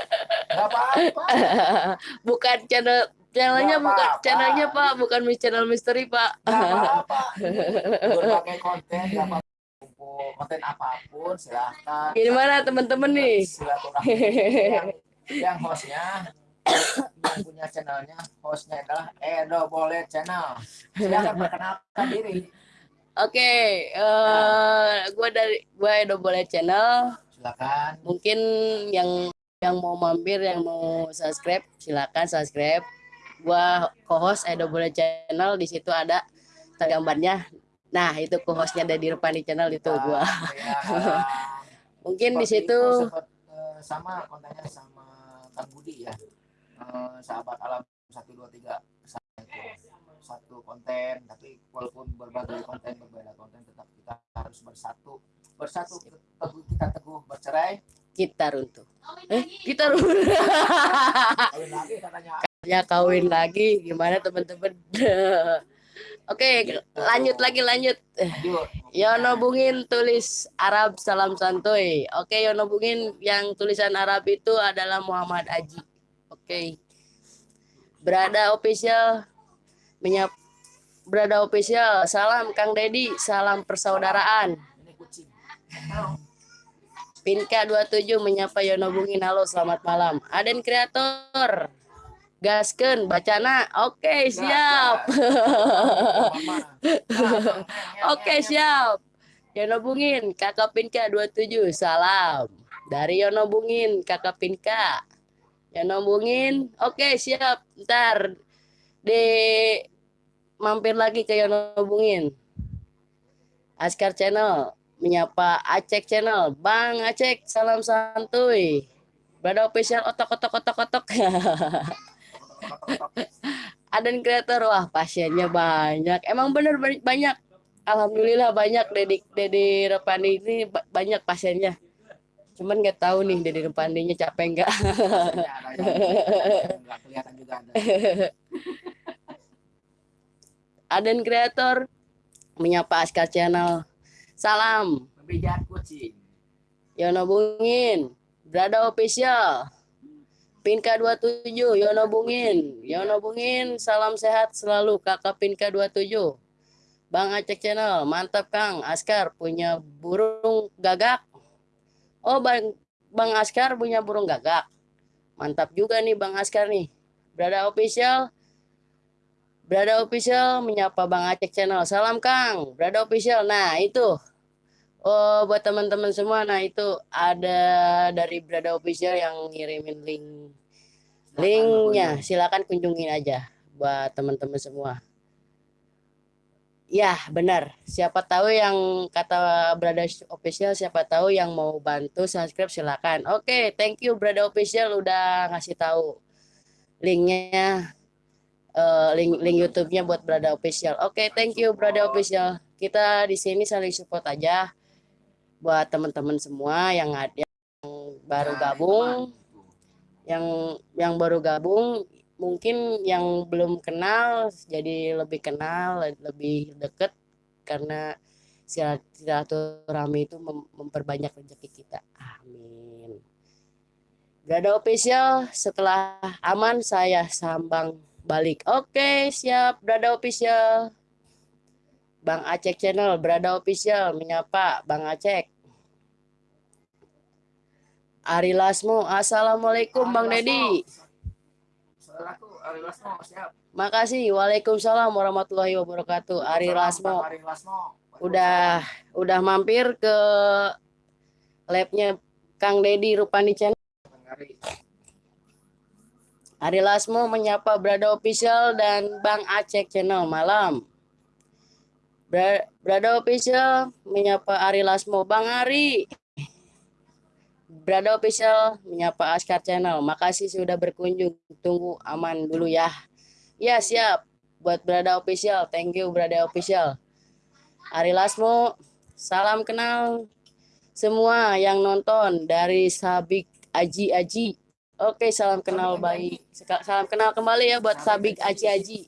<laughs> Gak apa-apa. bukan channel channelnya Nggak bukan apa-apa. channelnya pak bukan mis- channel misteri pak apa-apa. <laughs> Berbagai konten, apa-apa. Konten apa pun silahkan. gimana teman-teman nih Silaturahmi. yang, yang hostnya yang punya channelnya hostnya adalah Edo Boleh Channel. Silakan perkenalkan diri. oke eh gua dari gua Edo boleh channel Silakan. mungkin yang yang mau mampir yang mau subscribe silakan subscribe gua co-host Edo boleh channel di situ ada gambarnya. Nah, itu co-hostnya dari Rupani Channel itu Kita gua. kayak, <laughs> Mungkin di situ eh, sama kontennya sama Kang Budi ya. Eh, sahabat alam 123 sama itu satu konten tapi walaupun berbagai konten berbeda konten tetap kita harus bersatu. Bersatu kita teguh bercerai. Kita runtuh. Eh, kita katanya ya kawin lagi gimana teman-teman <laughs> Oke, lanjut lagi lanjut. Yono Bungin tulis Arab salam santuy. Oke, Yono Bungin yang tulisan Arab itu adalah Muhammad Aji. Oke. Berada official menyap Berada official. Salam Kang Dedi, salam persaudaraan. ini kucing Pinka 27 menyapa Yono Bungin. Halo, selamat malam. Aden kreator. Gasken bacana. Oke, siap. <laughs> Oke, siap. Yono Bungin, Kakak Pinka 27. Salam. Dari Yono Bungin, Kakak Pinka. Yono Bungin. Oke, siap. Ntar di mampir lagi ke Yono Bungin. Askar Channel menyapa Acek Channel. Bang Acek, salam santuy. Berada official otok otok otok otok. Aden kreator wah pasiennya banyak. Emang bener ba- banyak. Alhamdulillah banyak Dedi Dedi Repandi ini ba- banyak pasiennya. Cuman nggak tahu nih Dedi Repandinya capek nggak. <laughs> Aden kreator menyapa Askar Channel. Salam. Yono Bungin. Berada official. Pinka 27 Yono Bungin. Yono Bungin salam sehat selalu Kakak Pinka 27. Bang Acek Channel, mantap Kang. Askar punya burung gagak. Oh Bang Bang Askar punya burung gagak. Mantap juga nih Bang Askar nih. Berada official. Berada official menyapa Bang Acek Channel. Salam Kang. Berada official. Nah, itu Oh, buat teman-teman semua, nah itu ada dari Brada Official yang ngirimin link linknya. Silakan kunjungin aja buat teman-teman semua. Ya, benar. Siapa tahu yang kata Brada Official, siapa tahu yang mau bantu subscribe silakan. Oke, thank you Brada Official udah ngasih tahu linknya eh, link link YouTube-nya buat Brada Official. Oke, thank you Brada Official. Kita di sini saling support aja buat teman-teman semua yang ada yang baru gabung, yang yang baru gabung mungkin yang belum kenal jadi lebih kenal, lebih deket karena silat- silaturahmi itu mem- memperbanyak rezeki kita. Amin. Brada official setelah aman saya sambang balik. Oke, siap Brada official. Bang Acek Channel, Brada Official menyapa Bang Acek. Ari Lasmo, Assalamualaikum Bang Dedi. saudaraku Ari Lasmo siap Makasih, Waalaikumsalam warahmatullahi wabarakatuh. Ari Lasmo Ari Lasmo udah udah mampir ke labnya Kang Dedi Rupani Channel. Ari. Ari Lasmo menyapa Brada Official dan Bang Acek Channel malam. Bra- Brada Official menyapa Ari Lasmo. Bang Ari. Brada Official menyapa Askar Channel. Makasih sudah berkunjung. Tunggu aman dulu ya. Ya siap. Buat Brada Official. Thank you Brada Official. Ari Lasmo. Salam kenal semua yang nonton dari Sabik Aji Aji. Oke, salam kenal baik. Salam kenal kembali ya buat Sabik Aji Aji.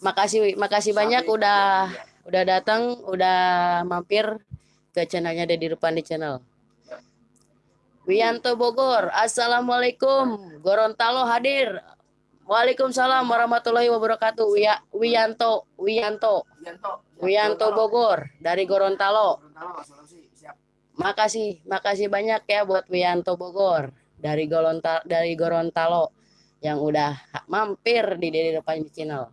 Makasih makasih banyak udah udah datang, udah mampir ke channelnya Dedi Rupandi Channel. Wianto Bogor, Assalamualaikum. Gorontalo hadir. Waalaikumsalam warahmatullahi wabarakatuh. Wia- Wianto, Wianto, Wianto Wianto Bogor dari Gorontalo. Gorontalo Makasih, makasih banyak ya buat Wianto Bogor dari Golonta dari Gorontalo yang udah mampir di Dedi Depan Channel.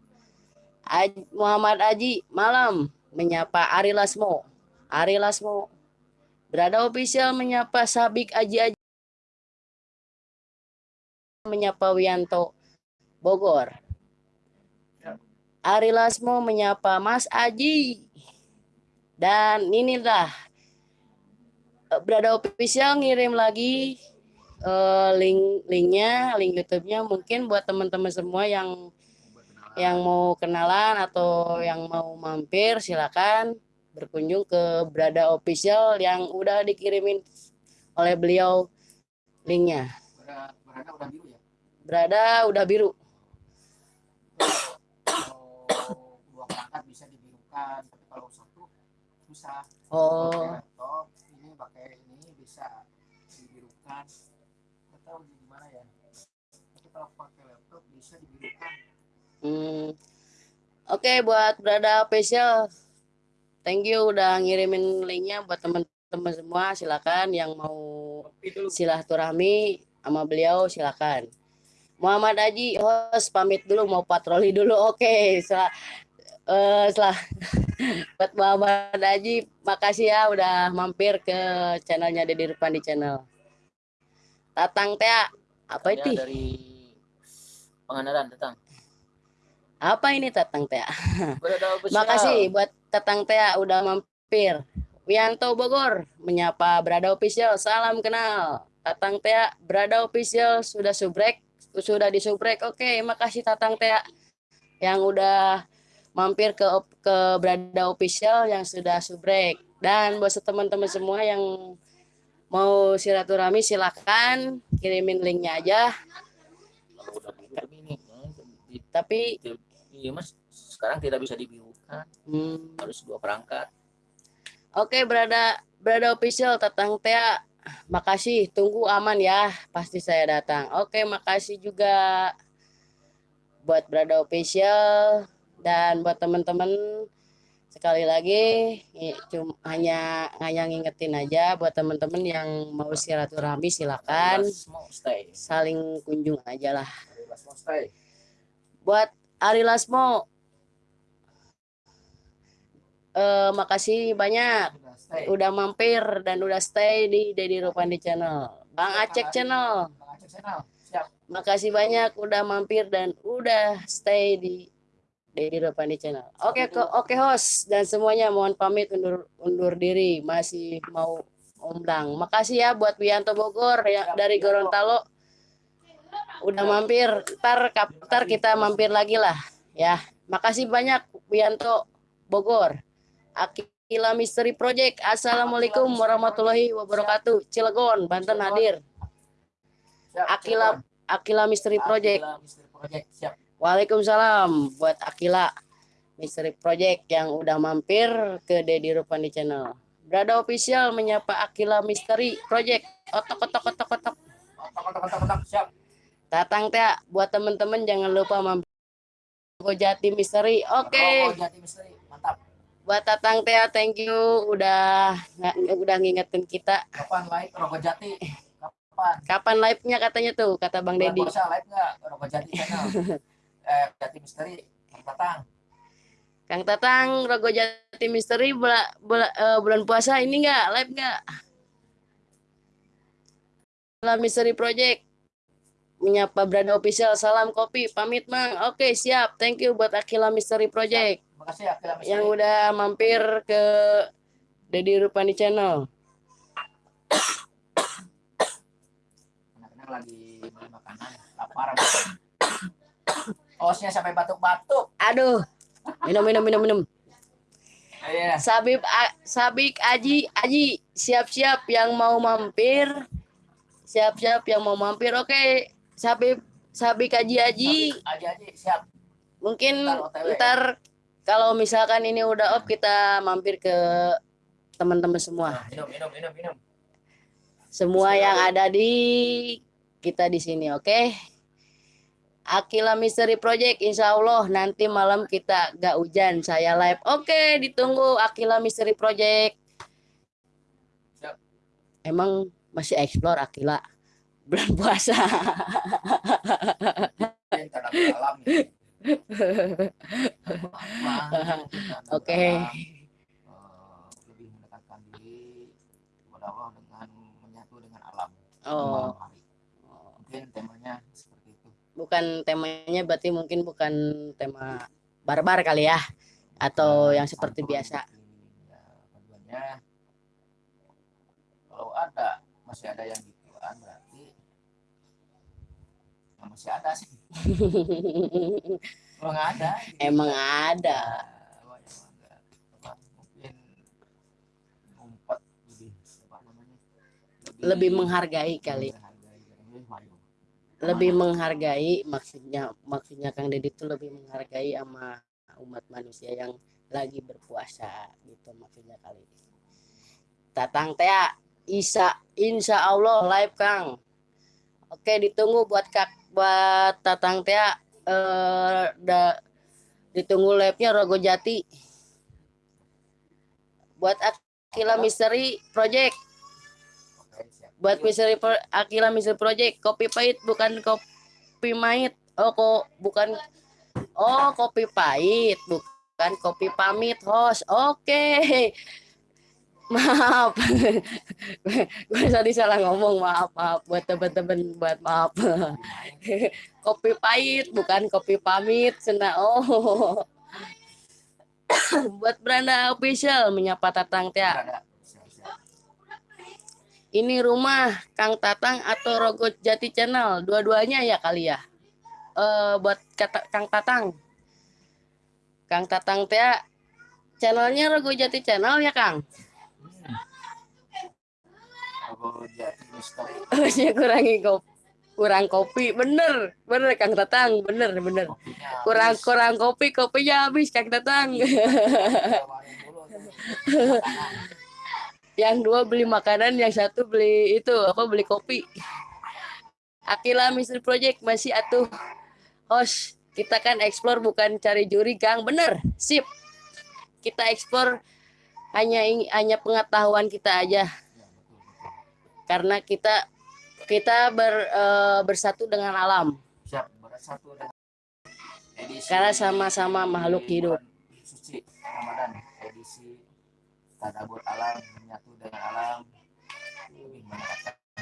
Aj- Muhammad Aji malam menyapa Ari Lasmo. Ari Lasmo. Berada official menyapa Sabik Aji Aji menyapa Wianto Bogor. Ari Lasmo menyapa Mas Aji. Dan inilah eh, Berada Official ngirim lagi eh, link linknya, link YouTube-nya mungkin buat teman-teman semua yang yang mau kenalan atau yang mau mampir silakan berkunjung ke Berada Official yang udah dikirimin oleh beliau linknya. Berada, berada udah biru ya. Berada udah biru. Kalau dua perangkat bisa dibirukan, tapi kalau satu susah. Oh, laptop ini pakai ini bisa dibirukan. Nggak tahu gimana ya. Tapi kalau pakai laptop bisa dibirukan. hmm. Oke buat Berada Official. Thank you udah ngirimin linknya buat teman-teman semua. Silakan yang mau silaturahmi sama beliau silakan. Muhammad Haji host pamit dulu mau patroli dulu. Oke, setelah eh, setelah <laughs> buat Muhammad Haji makasih ya udah mampir ke channelnya Dedi Rupandi channel. Tatang Teh apa itu? Dari Pangandaran datang. Apa ini Tatang Teh? <laughs> Makasih buat Tatang Teh udah mampir. Wianto Bogor menyapa Berada Official. Salam kenal. Tatang Teh Berada Official sudah subrek, sudah disubrek. Oke, makasih Tatang Teh yang udah mampir ke ke Berada Official yang sudah subrek. Dan buat teman-teman semua yang mau silaturahmi silakan kirimin linknya aja. Udah di- Tapi Iya mas, sekarang tidak bisa dibirukan. Hmm, Harus dua perangkat. Oke, berada berada official Tatang Tea. Makasih, tunggu aman ya. Pasti saya datang. Oke, makasih juga buat berada official dan buat teman-teman sekali lagi i- cum- hanya hanya ngingetin aja buat teman-teman yang mau silaturahmi silakan saling kunjung aja lah. Buat Ari Lasmo eh makasih banyak stay. udah mampir dan udah stay di Dedi Rupandi Channel. Bang Acek Channel, Bang. Siap. makasih banyak udah mampir dan udah stay di Dedi Rupandi Channel. Oke, ko- oke host dan semuanya mohon pamit undur undur diri masih mau undang. Makasih ya buat Wianto Bogor ya dari Gorontalo. Udah mampir, ntar, ntar kita mampir lagi lah ya. Makasih banyak Wianto Bogor. Akila Misteri Project. Assalamualaikum warahmatullahi wabarakatuh. Cilegon, Banten hadir. Akila Akila Misteri Project. Waalaikumsalam buat Akila Misteri Project yang udah mampir ke Dedi Rupandi Channel. Berada official menyapa Akila Misteri Project. Otok otok otok otok. Otak otak otak otak. Siap. Tatang teh buat temen-temen jangan lupa mampir Gojati Misteri. Oke. Jati Misteri. Buat Tatang teh thank you udah udah ngingetin kita. Kapan live Rokok Jati? Kapan? Kapan live-nya katanya tuh kata Bang Dedi. puasa live nggak? Rokok Jati channel. <laughs> eh Jati Misteri. Kang Tatang. Kang Tatang Rogo Jati Misteri bulan bulan puasa ini enggak live enggak? Salam Misteri Project menyapa Branda Official salam kopi pamit mang oke siap thank you buat Akila Misteri Project Makasih Akila Misteri. yang udah mampir ke Dedi Rupani Channel Anak-anak lagi beli makanan. Lapar. Osnya sampai batuk-batuk. aduh minum minum minum minum Iya. Sabib A- Sabik Aji Aji siap-siap yang mau mampir siap-siap yang mau mampir oke Sabib Sabik Aji. Aji siap. mungkin Ntar ntar kalau misalkan ini udah off kita mampir ke teman-teman semua. Nah, minum minum minum minum. semua yang ada di kita di sini oke? Akila Misteri Project Insya Allah nanti malam kita gak hujan saya live. Oke ditunggu Akila Misteri Project. Siap. emang masih explore Akila bulan puasa nih. Oke. Eh, lebih mendekatkan diri kepada Allah dengan menyatu dengan alam. oh. Mungkin temanya seperti itu. bukan temanya berarti mungkin bukan tema barbar kali ya atau yang seperti biasa ya, kalau ada masih ada yang gituan berarti ya masih ada sih <laughs> kalau nggak ada gitu. Emang ada. Ya, emang mungkin ngumpet lebih apa namanya Lebih menghargai kali. Lebih menghargai maksudnya maksudnya Kang Deddy itu lebih menghargai sama umat manusia yang lagi berpuasa gitu maksudnya kali. Tatang teh Isa insya Allah live Kang. Oke ditunggu buat kak buat Tatang teh eh da, ditunggu live-nya Rogo Jati. Buat Akila Misteri Project. Buat Misteri Pro- Akila Misteri Project kopi pahit bukan kopi pahit oh kok bukan oh kopi pahit bukan kopi pamit host. Oke maaf. <laughs> Gue tadi salah ngomong maaf maaf. Buat teman-teman buat maaf. <laughs> Kopi pahit bukan kopi pamit sena oh. <coughs> Buat Branda official menyapa tatang siap. ini rumah Kang Tatang atau Rogo Jati Channel? Dua-duanya ya kali ya? Eh buat kata Kang Tatang. Kang Tatang teh channelnya Rogo Jati Channel ya Kang Misteri. harusnya kurangi kopi kurang kopi. Bener bener Kang Tatang. Bener bener. Kurang kurang kopi kopinya habis Kang tuh. <laughs> yang dua beli makanan yang satu beli itu apa beli kopi. Akila Mystery Project masih atuh. Host kita kan explore bukan cari juri Kang. Bener sip. Kita explore hanya hanya pengetahuan kita aja karena kita kita ber- eh, bersatu dengan alam Siap, bersatu dengan edisi Karena sama-sama makhluk hidup. Suci Ramadan, edisi tadabur alam, menyatu dengan alam, lebih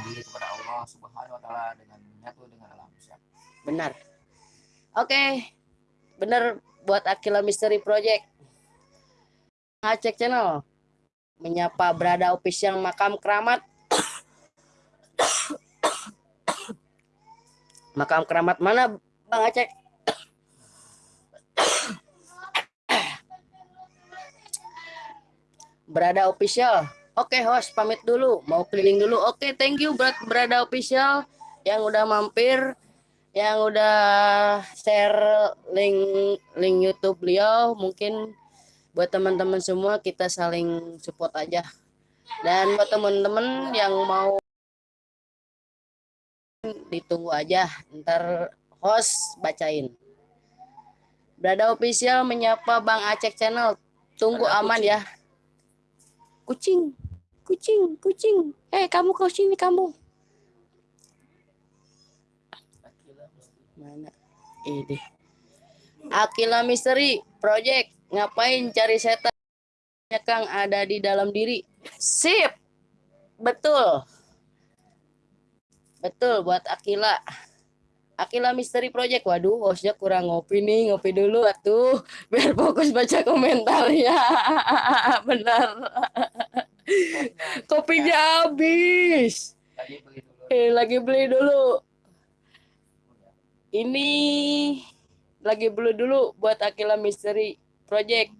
diri kepada Allah Subhanahu wa taala dengan menyatu dengan alam. Siap. benar oke benar buat Akila Mystery Project ngacek channel. Menyapa berada official makam keramat. Makam keramat mana Bang Acek? Berada official. Oke host pamit dulu. Mau keliling dulu. Oke thank you berat berada official yang udah mampir yang udah share link link YouTube beliau. Mungkin buat teman-teman semua kita saling support aja. Dan buat teman-teman yang mau ditunggu aja ntar host bacain. Berada official menyapa Bang Acek channel. Tunggu Ada aman kucing. ya. Kucing kucing kucing. Eh kamu kau sini kamu. Mana? Ini. Akila Misteri Project ngapain cari setan? Ya Kang ada di dalam diri. Sip. Betul. Betul buat Akila. Akila Misteri Project. Waduh hostnya kurang ngopi nih. Ngopi dulu atuh. Biar fokus baca komentarnya. <laughs> Benar. Kopinya habis. Eh lagi beli dulu. Ini lagi beli dulu buat Akila Mystery Project.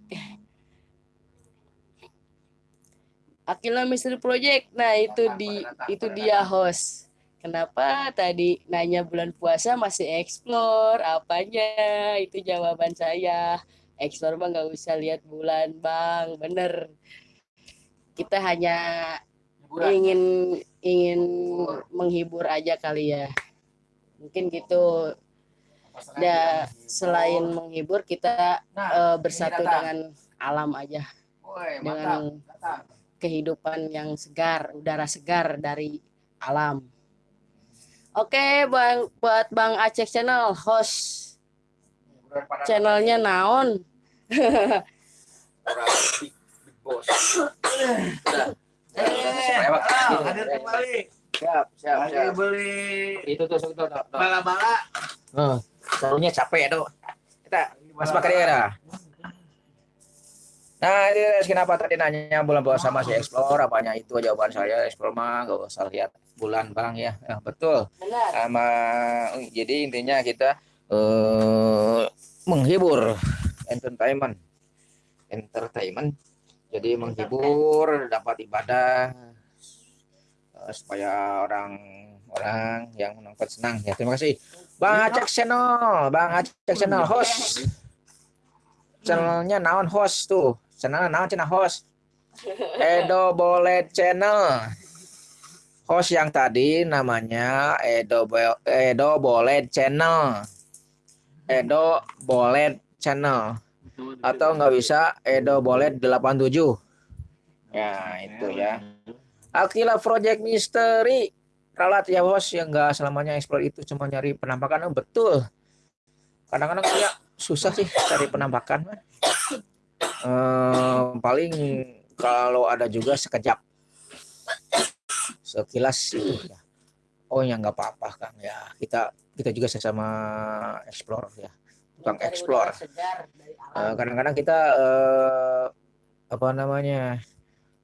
Akila Mystery Project. Nah, itu di itu dia host. Kenapa tadi nanya bulan puasa masih explore apanya? Itu jawaban saya. Explore bang nggak usah lihat bulan bang, bener. Kita hanya ingin ingin menghibur aja kali ya. Mungkin gitu. Da, menghibur? selain menghibur kita Nah, eh, ini bersatu dengan alam aja, Woi, dengan mantap. Kehidupan yang segar, udara segar dari alam. Oke, Bang buat Bang Aceh Channel host channelnya naon? Orang big, big boss. Eh, Lewat. ah, hadir kembali. Siap, siap, siap. beli Itu tuh, tuh, tuh, tuh. tuh. bala-bala. Oh, sarunya capek ya, tuh. Kita Mas Bakari ya. dah. Nah, ini kenapa tadi nanya bulan puasa masih explore? Apanya itu jawaban saya explore mah gak usah lihat bulan bang ya. ya betul. Sama jadi intinya kita eh, menghibur entertainment, entertainment. Jadi menghibur, dapat ibadah eh, supaya orang orang yang menonton senang. Ya. Terima kasih. Bang Acek Channel, Bang Acek Channel host. Channelnya naon host tuh? Channel naon cina host? Edo Bolet Channel. Host yang tadi namanya Edo Bo- Edo Bolet Channel. Edo Bolet Channel. Atau nggak bisa Edo Bolet 87 ya itu ya. Akila Project Mystery ralat ya bos yang nggak selamanya explore itu cuma nyari penampakan. Oh, betul. Kadang-kadang kayak susah sih cari penampakan mah. Eh, paling kalau ada juga sekejap. Sekilas itu ya. Oh ya nggak apa-apa kang ya. Kita kita juga sesama explore ya. Tukang explore. Eh, kadang-kadang kita eh, apa namanya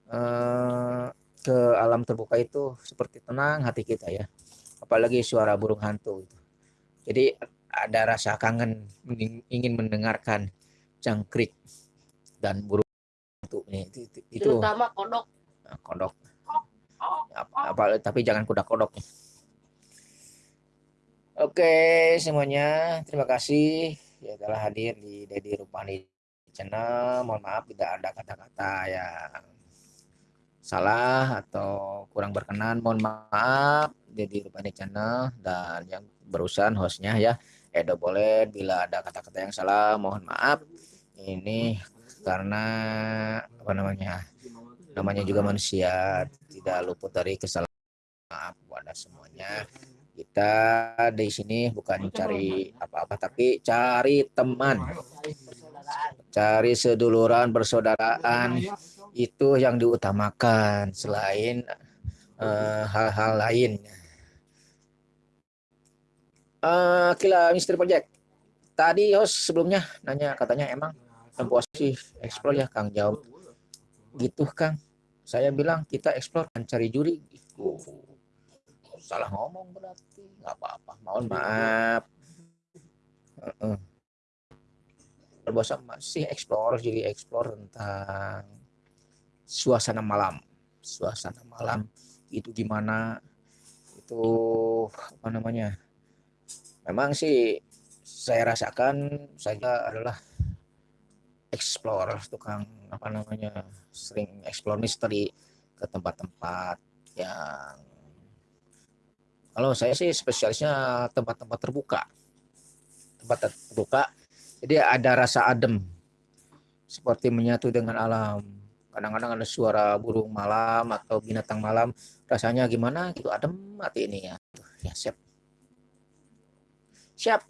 eh, ke alam terbuka itu seperti tenang hati kita ya. Apalagi suara burung hantu itu. Jadi ada rasa kangen ingin mendengarkan jangkrik dan burung hantu nih itu, itu, itu. Terutama kodok. Nah, kodok. Apa, apa- tapi jangan kuda kodok oke semuanya. Terima kasih ya telah hadir di Dedi Rupani channel. Mohon maaf tidak ada kata-kata yang salah atau kurang berkenan mohon maaf. Dedi Rupani channel dan yang berurusan hostnya ya Edo boleh bila ada kata-kata yang salah mohon maaf. Ini karena apa namanya namanya juga manusia tidak luput dari kesalahan maaf kepada semuanya. Kita di sini bukan cari apa-apa tapi cari teman. Cari seduluran persaudaraan itu yang diutamakan selain eh, hal-hal lain. Eh, Kila Misteri Project. Tadi host sebelumnya nanya katanya emang sih explore ya Kang? Jawab gitu Kang. Saya bilang kita explore dan cari juri. Oh, salah ngomong berarti. Nggak apa-apa. Mohon maaf. Heeh. Berbosa masih explore jadi explore tentang suasana malam. Suasana malam itu gimana? Itu apa namanya? Memang sih saya rasakan saya adalah explore tukang apa namanya sering explore misteri ke tempat-tempat yang kalau saya sih spesialisnya tempat-tempat terbuka. Tempat terbuka jadi ada rasa adem seperti menyatu dengan alam kadang-kadang ada suara burung malam atau binatang malam rasanya gimana gitu adem hati ini ya. Ya siap. Siap.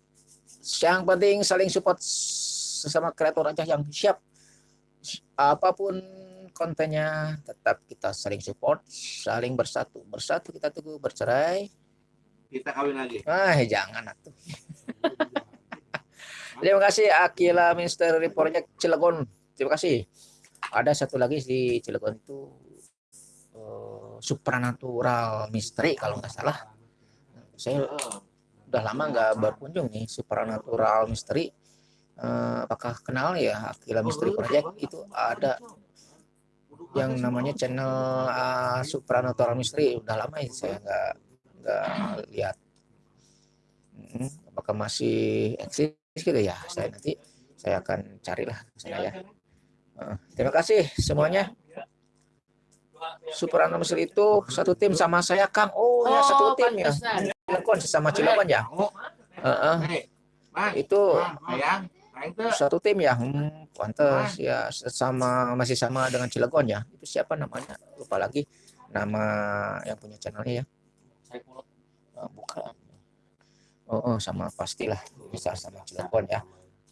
Yang penting saling support sesama kreator aja yang siap. Apa pun kontennya tetap kita saling support saling bersatu. Bersatu kita tunggu bercerai. Kita kawin lagi. ah jangan atuh. <laughs> Terima kasih Akila Mystery Project Cilegon. Terima kasih ada satu lagi di Cilegon itu eh, supernatural misteri kalau nggak salah. Saya udah lama nggak berkunjung nih supernatural misteri Eh, apakah kenal ya Akila Misteri Project? Itu ada yang namanya channel uh, supernatural misteri udah lama ya saya nggak nggak lihat. Hmm, apakah masih eksis gitu ya? Saya nanti saya akan carilah ke sana ya terima kasih semuanya. Supernatural misteri itu satu tim sama saya Kang. Oh, ya satu tim ya. Cilegon sesama Cilegon ya? Heeh. Hei, Bang, itu satu tim ya? Hmm, pantes. Ya sama masih sama dengan Cilegon ya? Itu siapa namanya? Lupa lagi nama yang punya channelnya ya. Oh, bukan oh, oh sama pastilah bisa sama Cilegon ya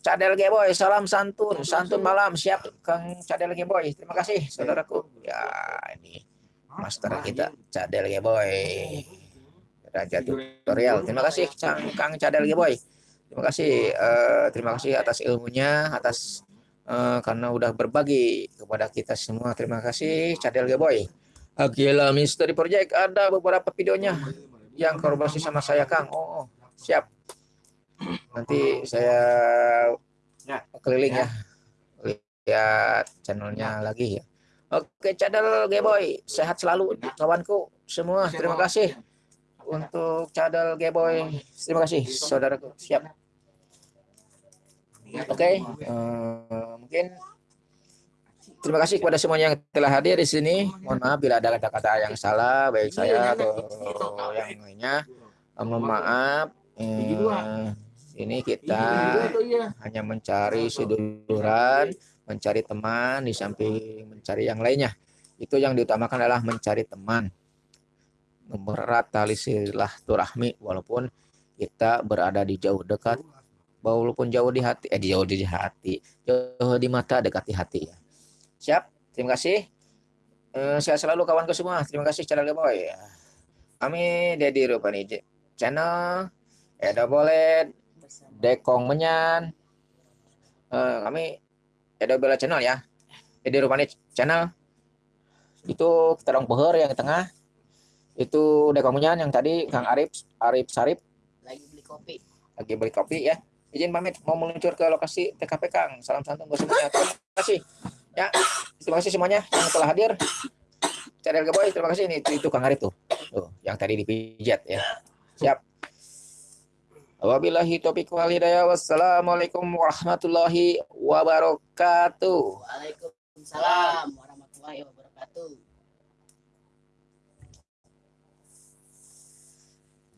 Cadel Geboy salam santun. Santun malam siap Kang Cadel Geboy terima kasih saudaraku. Ya ini master kita Cadel Geboy Raja tutorial. Terima kasih Kang Cadel Geboy Terima kasih, eh, terima kasih atas ilmunya, atas eh, karena udah berbagi kepada kita semua. Terima kasih Cadel Geboy. Agila Misteri Project ada beberapa videonya yang kolaborasi sama saya Kang. Oh, oh, siap. Nanti saya Ya. keliling ya. Lihat channelnya lagi ya. Oke, Cadel Geboy, sehat selalu kawanku semua. Terima kasih untuk Cadel Geboy. Terima kasih saudaraku. Siap. Oke, eh, mungkin terima kasih kepada semuanya yang telah hadir di sini. Mohon maaf bila ada kata-kata yang salah, baik saya atau yang lainnya. Mohon maaf. Eh, ini kita hanya mencari seduluran, mencari teman di samping mencari yang lainnya. Itu yang diutamakan adalah mencari teman. Mempererat tali silaturahmi walaupun kita berada di jauh dekat walaupun jauh di hati eh jauh di hati jauh di mata dekat di hati ya. Siap? Terima kasih. Eh, saya selalu kawanku semua. Terima kasih channel boy. Kami Dedi Rupani channel. Edo Bolet Dekong Menyan Eh, kami Edo Bela channel ya Dedi Rupani channel itu kita dong peher yang di tengah itu Dekong Menyan yang tadi Kang Arif Arif Sarip Lagi beli kopi. lagi beli kopi ya. Izin pamit mau meluncur ke lokasi TKP Kang. Salam santun buat semuanya. Terima kasih. Ya, terima kasih semuanya yang telah hadir. Channel Geboy, terima kasih ini itu, itu Kang Arif tuh. Tuh, yang tadi dipijat ya. Siap. Wabillahi taufiq wal hidayah. Wassalamualaikum warahmatullahi wabarakatuh. Waalaikumsalam warahmatullahi wabarakatuh.